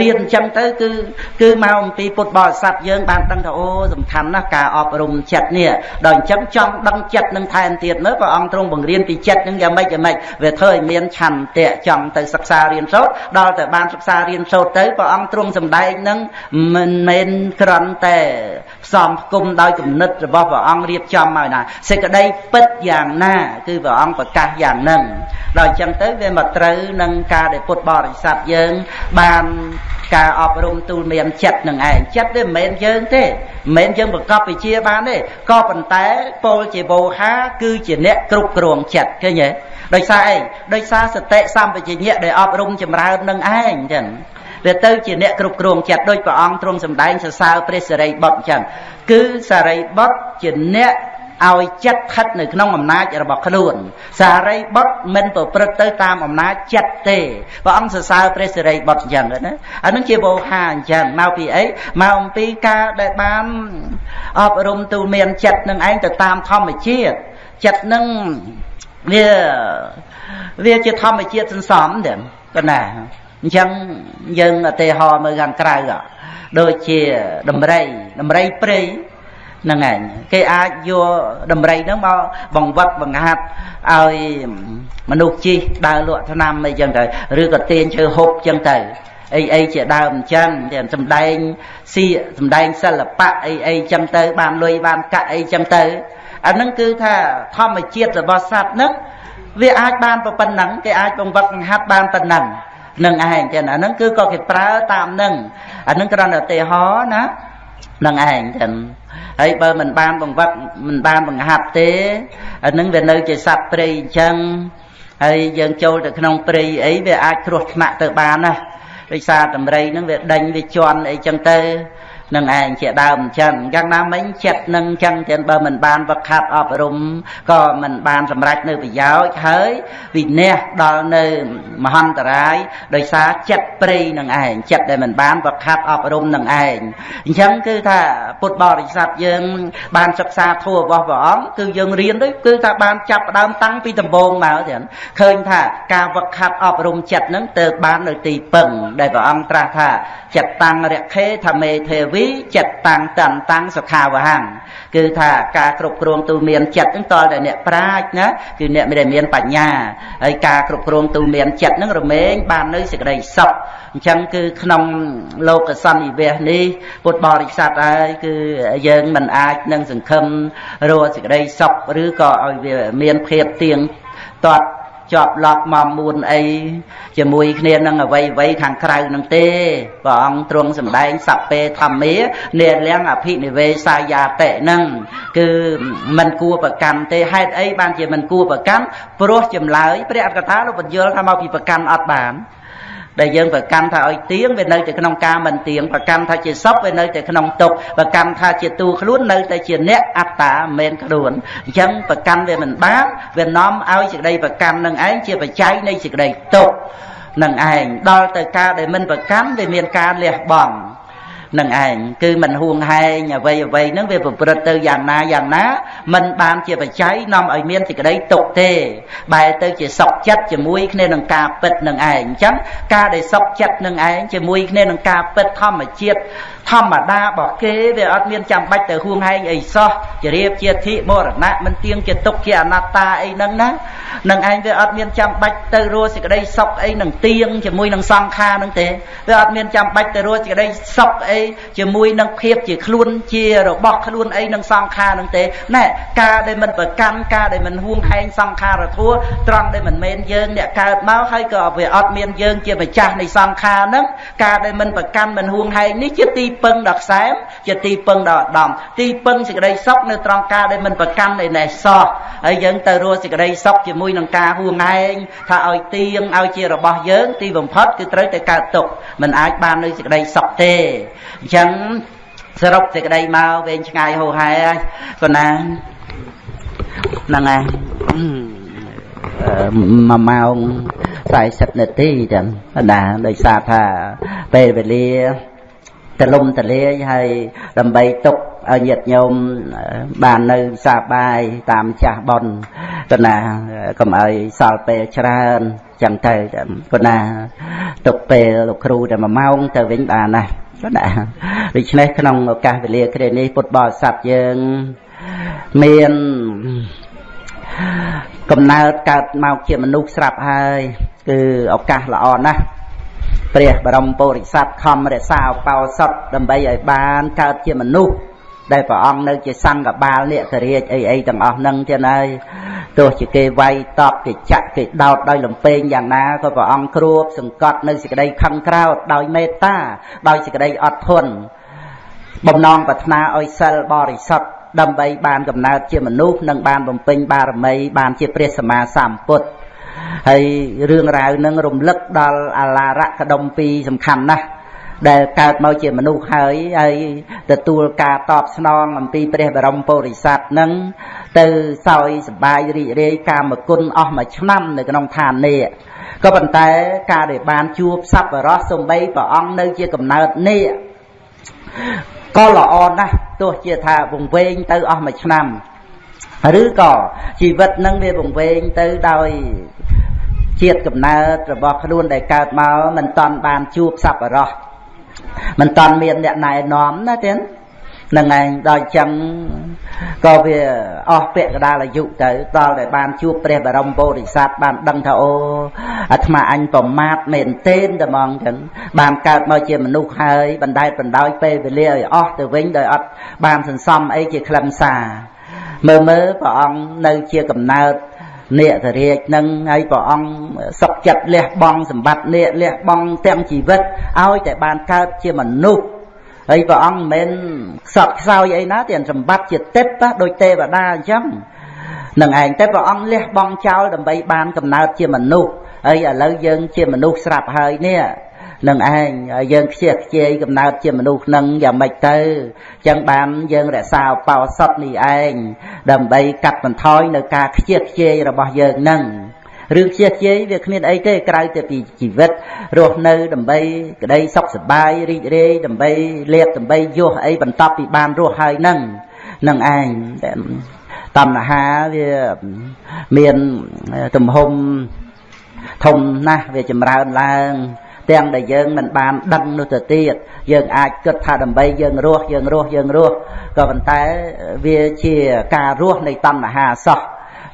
រៀនចឹងទៅគឺគឺមកអំពីពុទ្ធបរិស័ទយើងបានដឹងថាអូសំខាន់ណាស់ការអប់រំចិត្តនេះដល់អញ្ចឹងចង់ដឹងចិត្តនឹងថែមទៀតមើលព្រះអង្គទ្រង់បង្រៀនពីចិត្តនឹងយ៉ាងម៉េចយ៉ាងម៉េចវាធ្វើឲ្យមានឆន្ទៈចង់ទៅសិក្សារៀនសូត្រដល់តែបានសិក្សារៀនសូត្រទៅព្រះអង្គទ្រង់សម្ដែងនឹងមិនមែនគ្រាន់តែ ផ្សំផ្គុំដោយគំនិតរបស់ព្រះអង្គរៀបចំមកណាសេចក្តីពិតយ៉ាងណាគឺព្រះអង្គប្រកាសយ៉ាងហ្នឹងដល់អញ្ចឹងទៅវាមកត្រូវនឹងការដែលពុទ្ធបរិស័ទយើង បានការអប់រំទូលមានចិត្តនឹងឯងចិត្តវាមិនមែនយើងទេមិនមែនយើងប្រកបវិជាបានទេក៏ប៉ុន្តែពោលជាវោហាគឺជាអ្នកគ្រប់គ្រងចិត្តឃើញទេដោយសារអីដោយសារសតិសម្បជញ្ញៈដែលអប់រំចម្រើននឹងឯងចឹង វាទៅជាអ្នកគ្រប់គ្រងចិត្តដោយព្រះអង្គទ្រង់សម្ដែងសរសើរព្រះសិរីបុត្រអញ្ចឹងគឺសារីបុត្រជាអ្នកឲ្យចិត្តស្ថិតនៅក្នុងអំណាចរបស់ខ្លួន សារីបុត្រមិនប្រព្រឹត្តទៅតាមអំណាចចិត្តទេព្រះអង្គសរសើរព្រះសិរីបុត្រអញ្ចឹងណាអានឹងជាវោហាអញ្ចឹងមកពីអីមកអំពីការដែលបានអប់រំទូលមានចិត្តនឹងឯងទៅតាមធម្មជាតិចិត្តនឹងវាវាជាធម្មជាតិសន្សំទេប៉ុណ្ណា អញ្ចឹងយើងឧទាហរណ៍មើលខាងក្រៅដូចជាដំរីដំរីព្រៃហ្នឹងឯងគេអាចយកដំរីហ្នឹងមកបង្វឹកបង្ហាត់ឲ្យមនុស្សជីដើរលក់ថ្នាំអីចឹងទៅឬក៏ទាញឈើហូបចឹងទៅអីអីជាដើមអញ្ចឹងតែសំដែងសៀកសំដែងសិល្បៈអីអីចឹងទៅ បានលុយបានកាក់អីចឹងទៅអាហ្នឹងគឺថាធម្មជាតិរបស់សត្វហ្នឹងវាអាចបានប៉ុណ្ណឹងគេអាចបង្វឹកបង្ហាត់បានប៉ុណ្ណឹង នឹងឯងចឹងអាហ្នឹងគឺក៏គេប្រើតាមហ្នឹងអាហ្នឹងគ្រាន់តែឧទាហរណ៍ណានឹងឯងចឹងហើយបើមិនបានបង្វឹកមិនបានបង្ហាត់ទេអានឹងវានៅជាសត្វព្រៃអញ្ចឹងហើយយើងចូលទៅក្នុងព្រៃអីវាអាចគ្រោះថ្នាក់ទៅបានណាដោយសារតម្រៃហ្នឹងវាដេញវាជន់អីចឹងទៅ នឹងឯងជាដើមអញ្ចឹងយ៉ាងណាមិញចិត្តនឹងអញ្ចឹងទាំងបើមិនបានវឹកហាត់អប់រំក៏មិនបានសម្រេចនៅប្រយោជន៍ហើយវិនះដល់នៅមហន្តរាយដោយសារចិត្តព្រៃនឹងឯងចិត្តដែលមិនបានវឹកហាត់អប់រំនឹងឯងអញ្ចឹងគឺថាពុទ្ធបរិស័ទយើង បានសិក្សាធម៌របស់ព្រះអង្គគឺយើងរៀនទៅគឺថាបានចាប់ផ្ដើមតាំងពីដំបូងមកទៀតឃើញថាការវឹកហាត់អប់រំចិត្តនឹងទៅបាននៅទីពឹងដែលព្រះអង្គត្រាស់ថាចិត្តតាំងរខេធមេទេវីចិត្តតាំងតន្តាំងសុខាវហੰគឺថាការគ្រប់គ្រងទូមានចិត្តហ្នឹងតលតែអ្នកប្រាជ្ញណាគឺអ្នកមិនដែលមានបញ្ញាហើយការគ្រប់គ្រងទូមានចិត្តហ្នឹងរមែងបាននៅសេចក្តីសុខអញ្ចឹងគឺក្នុងលោកសន្និវេសនេះពុទ្ធបរិស័ទហើយគឺយើងមិនអាចនឹងសង្ឃឹមរកសេចក្តីសុខឬក៏ឲ្យវាមានភាពទៀងទាត់ ជាប់ឡប់មកមួនអីជាមួយគ្នានឹងអវ័យអវ័យខាងក្រៅនឹងទេព្រះអង្គទ្រង់សម្ដែងសពេធម្មានេលៀងអភិនិវេសាយាតិនឹងគឺមិនគួរប្រកាន់ទេហេតុអីបានជាមិនគួរប្រកាន់ព្រោះចម្លើយព្រះអត្តកថាលោកបញ្យល់ថាមកពីប្រកាន់អត់បាន ដែលយើងប្រកាន់ថាឲ្យទៀងវានៅតែក្នុងការមិនទៀងប្រកាន់ថាជាសពវានៅតែក្នុងទុកប្រកាន់ថាជាតួខ្លួននៅតែជាអ្នកអត្តាមិនខ្លួនអញ្ចឹងប្រកាន់វាមិនបានវានាំឲ្យសេចក្តីប្រកាន់នឹងឯងជាបច្ច័យនៃសេចក្តីទុកនឹងឯងដល់ទៅការដែលមិនប្រកាន់វាមានការលះបង់ នឹងឯងគឺមិនហួងហែងអ្វីអ្វីហ្នឹងវាប្រព្រឹត្តទៅយ៉ាងណាយ៉ាងណាมันបានជាបច្ច័យនាំឲ្យមានសេចក្តីទុកទេបែរទៅជាសុខចិត្តជាមួយគ្នានឹងការពិតនឹងឯងអញ្ចឹងការដែលសុខចិត្តនឹងឯងជាមួយគ្នានឹងការពិតធម្មជាតិធម្មតារបស់គេវាអត់មានចាំបាច់ទៅហួងហែងអីសោះជារៀបជាធិមរណៈមិនទៀងជាទុកជាអនត្តាអីហ្នឹងណានឹងឯងវាអត់មានចាំបាច់ទៅរស់សេចក្តីសុខអីនឹងទៀងជាមួយនឹងសង្ខារហ្នឹងទេវាអត់មានចាំបាច់ទៅរស់សេចក្តីសុខអីជាមួយនឹងភាពជាខ្លួនជារបស់ខ្លួនអីនឹងសង្ខារនឹងទេណែការដែលមិនប្រកាន់ការដែលមិនហួងហែងសង្ខារធัวត្រង់ដែលមិនមែនយើងអ្នកកើតមកហើយក៏វាអត់មានយើងជាម្ចាស់នៃសង្ខារហ្នឹងការដែលមិនប្រកាន់មិនហួងហែងនេះជាទីពឹងដល់ខ្សែមជាទីពឹងដល់ឧត្តមទីពឹងសេចក្តីសុខនៅត្រង់ការដែលមិនប្រកាន់ឯណេះសោះហើយយើងទៅរស់សេចក្តីសុខជាមួយនឹងការហួងហែងថាឲ្យទៀងឲ្យជារបស់យើងទីបំផុតគឺត្រូវតែកើតទុកមិនអាចបាននៅសេចក្តីសុខទេអញ្ចឹងសរុបសេចក្តីមកវែងឆ្ងាយហោហែហើយកូនណាហ្នឹងហើយមួយម៉ោង40នាទីចឹងណាដោយសារថាពេលវេលាទលំទលាយហើយដើម្បីទុកឲ្យញាតិញោមបាននៅសាបាយតាមចាស់ប៉ុនកណាកុំឲ្យសល់ពេលច្រើនចឹងទៅកណាទុកពេលលោកគ្រូតែ1ម៉ោងទៅវិញបានណា ណាដូច្នេះក្នុងឱកាសវេលាគ្រានេះពុទ្ធបរិស័ទយើងមានកំណើតកើតមកជាមនុស្សស្រាប់ហើយ គឺឱកាសល្អណាស់ព្រះបរមពុរិស័ទខំរក្សាឧបោសថដើម្បីឲ្យបានកើតជាមនុស្ស ដែលព្រះអង្គនៅជាសង្ឃបាលនេករាជអីអីទាំងអស់ហ្នឹងទៀតហើយទោះជាគេវាយតបគេចាក់គេដោតដោយលំពេងយ៉ាងណាក៏ព្រះអង្គគ្រួបសង្កត់នៅសេចក្តីខឹងក្រោធដោយមេត្តាដោយសេចក្តីអត់ធន់បំណងប្រាថ្នាឲ្យសិលបរិសុទ្ធដើម្បីបានកំណើតជាមនុស្សនិងបានបំពេញបារមីបានជាព្រះសម្មាសម្ពុទ្ធហើយរឿងរ៉ាវនឹងរំលឹកដល់អាឡារៈកដុំពីរសំខាន់ណាស់ ដែលកើតមកជាមនុស្សហើយហើយទទួលការតបស្នងអំពីព្រះបរមពុរិស័ទនឹងទៅសោយសបាយរីករាយកាមគុណអស់មួយឆ្នាំនៅក្នុងឋាននេះក៏ប៉ុន្តែការដែលបានជួបសប្បុរសសំបីព្រះអង្គនៅជាកំណើតនេះក៏ល្អណាស់ទោះជាថាវង្វេងទៅអស់មួយឆ្នាំឬក៏ជីវិតនឹងវាវង្វេងទៅដោយជាតិកំណើតរបស់ខ្លួនដែលកើតមកមិនតាន់បានជួបសប្បុរស មិនតាន់មានអ្នកណែនាំណាទៀតនឹងឯងដល់ចឹងក៏វាអស់ពាក្យកដាលអាយុទៅដល់តែបានជួបព្រះបរមពុរិស័ទបានដឹងថាអូអាត្មាអញប្រមាទមែនទេតែហ្មងចឹងបានកើតមកជាមនុស្សហើយបណ្ដែតបណ្ដោយពេលវេលាឲ្យអស់ទៅវិញដោយអត់បានសន្សំអីជាខ្លឹមសារមើលមើលព្រះអង្គនៅជាកំណើត នេករាជនឹងហើយព្រះអង្គសុខចិត្តលះបង់សម្បត្តិនេកលះបង់ទាំងជីវិតឲ្យតែបានកើតជាមនុស្សហើយព្រះអង្គមិនមែនខ្សត់ខ្សោយអីណាតែសម្បត្តិជាទេពដូចទេវតាអញ្ចឹងនឹងឯងតែព្រះអង្គលះបង់ចោលដើម្បីបានកំណើតជាមនុស្សហើយឥឡូវយើងជាមនុស្សស្រាប់ហើយនេះ នឹងឯងឲ្យយើងខ្ជិះខ្ជាយកំណើតជាមនុស្សនឹងយ៉ាងម៉េចទៅចឹងបានយើងរក្សាបោសុតនេះឯងដើម្បីកាត់បន្ថយនៅការខ្ជិះខ្ជាយរបស់យើងនឹងរឿងខ្ជិះខ្ជាយវាគ្មានអីទេក្រៅតែពីជីវិតរស់នៅដើម្បីក្តីសុខសប្បាយរីករាយដើម្បីលៀបដើម្បីយោះអីបន្ទាប់ពីបានរស់ហើយនឹងនឹងឯងតណ្ហាវាមានទំហំធំណាស់វាចម្រើនឡើង ទាំងដែលយើងមិនបានដឹងនោះទៅទៀតយើងអាចគិតថាដើម្បីយើងរស់យើងរស់យើងរស់ក៏ប៉ុន្តែវាជាការរស់នៃតណ្ហាសោះ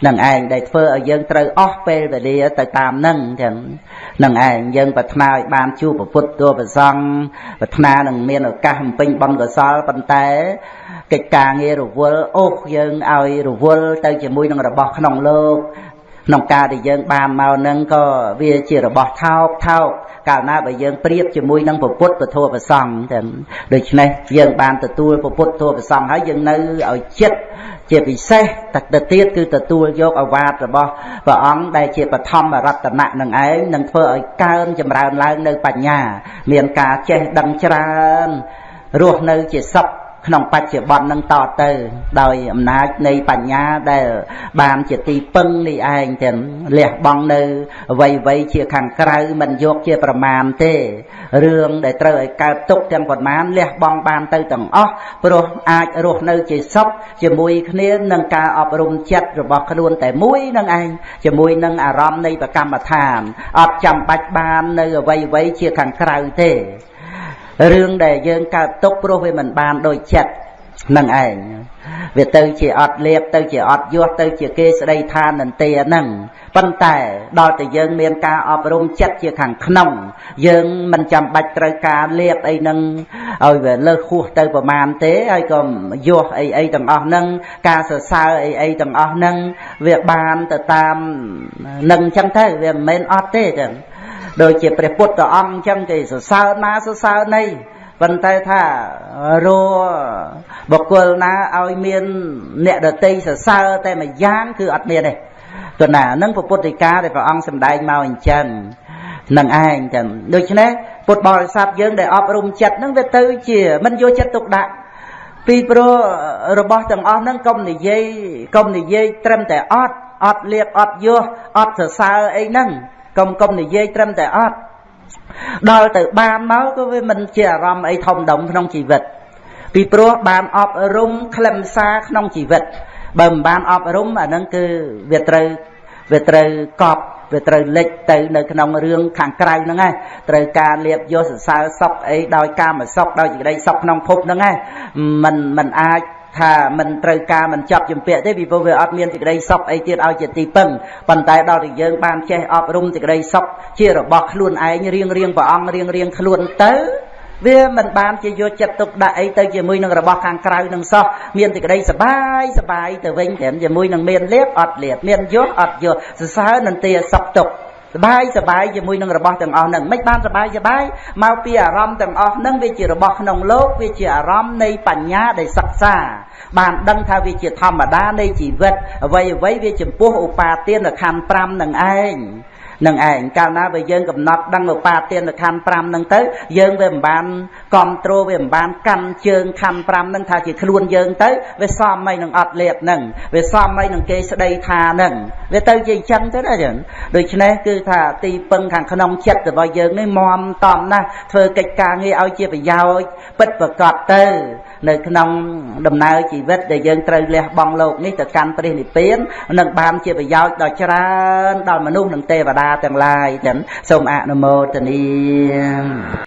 នឹងឯងដែលធ្វើឲ្យយើងត្រូវអស់ពេលវេលាទៅតាមនឹងទាំងនឹងឯងយើងប្រាថ្នាឲ្យបានជួបពុទ្ធតួប្រសង់ប្រាថ្នានឹងមានឱកាសបំពេញបុណ្យកុសលប៉ុន្តែកិច្ចការងាររវល់អូសយើងឲ្យរវល់ទៅជាមួយនឹងរបស់ក្នុងលោក ក្នុងការដែលយើងបានមកនឹងក៏វាជារបស់ថោកថោកកាលណាបើយើងប្រៀបជាមួយនឹងពុទ្ធពធប្រសង់ទាំងដូច្នេះយើងបានទទួលពុទ្ធធម៌ប្រសង់ហើយយើងនៅឲ្យចិត្តជាពិសេសតែទៅទៀតគឺទទួលយកអវាទរបស់ព្រះអង្គដែលជាបឋមរតនៈនឹងឯងនឹងធ្វើឲ្យកើនចម្រើនឡើងនៅបញ្ញា មានការចេះដឹងច្រើនរស់នៅជាសុខ ក្នុងបច្ចុប្បន្ននឹងតទៅ ដោយអំណាចនៃបញ្ញាដែល បានជាទីពឹងនេះឯងទាំងលះបង់នៅអ្វីអ្វីជាខាងក្រៅមិនយកជាប្រមាណទេរឿងដែលត្រូវឲ្យកើតទុកទាំងប៉ុន្មានលះបង់បានទៅទាំងអស់ព្រោះអាចរស់នៅជាសុខជាមួយគ្នានឹងការអប់រំចិត្តរបស់ខ្លួនតែមួយនឹងឯងជាមួយនឹងអារម្មណ៍នៃប្រកម្មដ្ឋានអត់ចាំបាច់បាននៅអ្វីអ្វីជាខាងក្រៅទេ រឿងដែលយើងកើតទុកព្រោះវាមិនបានដូចចិត្តនឹងឯងវាទៅជាអត់លៀបទៅជាអត់យោះទៅជាគេស្ដីថានន្ទាហ្នឹងប៉ុន្តែដល់តែយើងមានការអប់រំចិត្តជាខាងក្នុង យើងមិនចាំបាច់ត្រូវការលៀបអីហ្នឹងឲ្យវាលើសហួសទៅប្រមាណទេហើយក៏យោះអីអីទាំងអស់ហ្នឹងការសរសើរអីអីទាំងអស់ហ្នឹងវាបានទៅតាមនឹងអញ្ចឹងទៅវាមិនមែនអត់ទេចឹង ដូចជាព្រះពុទ្ធអង្គអញ្ចឹងគេសរសើរណាសរសើរណីប៉ុន្តែថារបុគ្គលណាឲ្យមានអ្នកដតីសរសើរតែមួយយ៉ាងគឺអត់មានទេគណានឹងពុទ្ធិកាដែលព្រះអង្គសម្ដែងមកអញ្ចឹងនឹងឯងចឹងដូច្នេះពុទ្ធបរិស័ទយើងដែលអប់រំចិត្តនឹងវាទៅជាមិនយកចិត្តទុកដាក់ពីព្រោះរបស់ទាំងអស់ហ្នឹងកុំនិយាយកុំនិយាយត្រឹមតែអត់អត់លៀបអត់យោអត់សរសើរអីហ្នឹង កុំកុំនិយាយត្រឹមតែអត់ដល់ទៅបានមកក៏វាមិនជាអារម្មណ៍អីធំដុំក្នុងជីវិត ពីព្រោះបានអប់រំខ្លឹមសារក្នុងជីវិតបើមិនបានអប់រំអាហ្នឹងគឺវាត្រូវវាត្រូវកប់វាត្រូវលិចទៅនៅក្នុងរឿងខាងក្រៅហ្នឹងឯងត្រូវការលៀបយកសរសើរសុខអីដោយកាមសុខដោយសេចក្តីសុខក្នុងភពហ្នឹងឯងมันมันអាច ថាមិនត្រូវការមិនចាប់ជំពាក់ទេពីព្រោះវាអត់មានសេចក្តីសុខអីទៀតឲ្យជាទីពឹងប៉ុន្តែដល់តែយើងបានចេះអប់រំសេចក្តីសុខជារបស់ខ្លួនឯងរៀងរៀងព្រះអង្គរៀងរៀងខ្លួនទៅវាមិនបានជាយកចិត្តទុកដាក់អីទៅជាមួយនឹងរបស់ខាងក្រៅនឹងសោះមានសេចក្តីសបាយសបាយទៅវិញត្រឹមជាមួយនឹងមានលៀបអត់លៀបមានយល់អត់យល់សរសើរនន្ទាសុខទុក្ខ សបាយសបាយជាមួយនឹងរបស់ទាំងអស់ហ្នឹងមិនបានសបាយសបាយមកពីអារម្មណ៍ទាំងអស់ហ្នឹងវាជារបស់ក្នុងលោកវាជាអារម្មណ៍នៃបញ្ញាដែលសិក្សាបានដឹងថាវាជាធម្មតានៃជីវិតអ្វីអ្វីវាចំពោះឧបាទានខណ្ឌ5នឹងឯង នឹងឯងកាលណាបើយើងកំណត់ដឹងឧបាទានខណ្ឌ5ហ្នឹងទៅយើងវាមិនបានគ្រប់គ្រងវាមិនបានកាន់ជើងខណ្ឌ5ហ្នឹងថាជាខ្លួនយើងទៅវាសមអីនឹងអត់លៀបហ្នឹងវាសមអីនឹងគេស្ដីថាហ្នឹងវាទៅជាអញ្ចឹងទៅណាចឹងដូច្នេះគឺថាទីពឹងខាងក្នុងចិត្តរបស់យើងនេះមមតំណាស់ធ្វើកិច្ចការងារឲ្យជាប្រយោជន៍ពិតប្រកបទៅ នៅក្នុងដំណើរជីវិតដែលយើងត្រូវលះបង់លោកនេះទៅកាន់ព្រះនិព្វាននឹងបានជាប្រយោជន៍ដ៏ច្រើនដល់មនុស្សនិងទេវតាទាំងឡាយចឹងសូមអនុមោទនា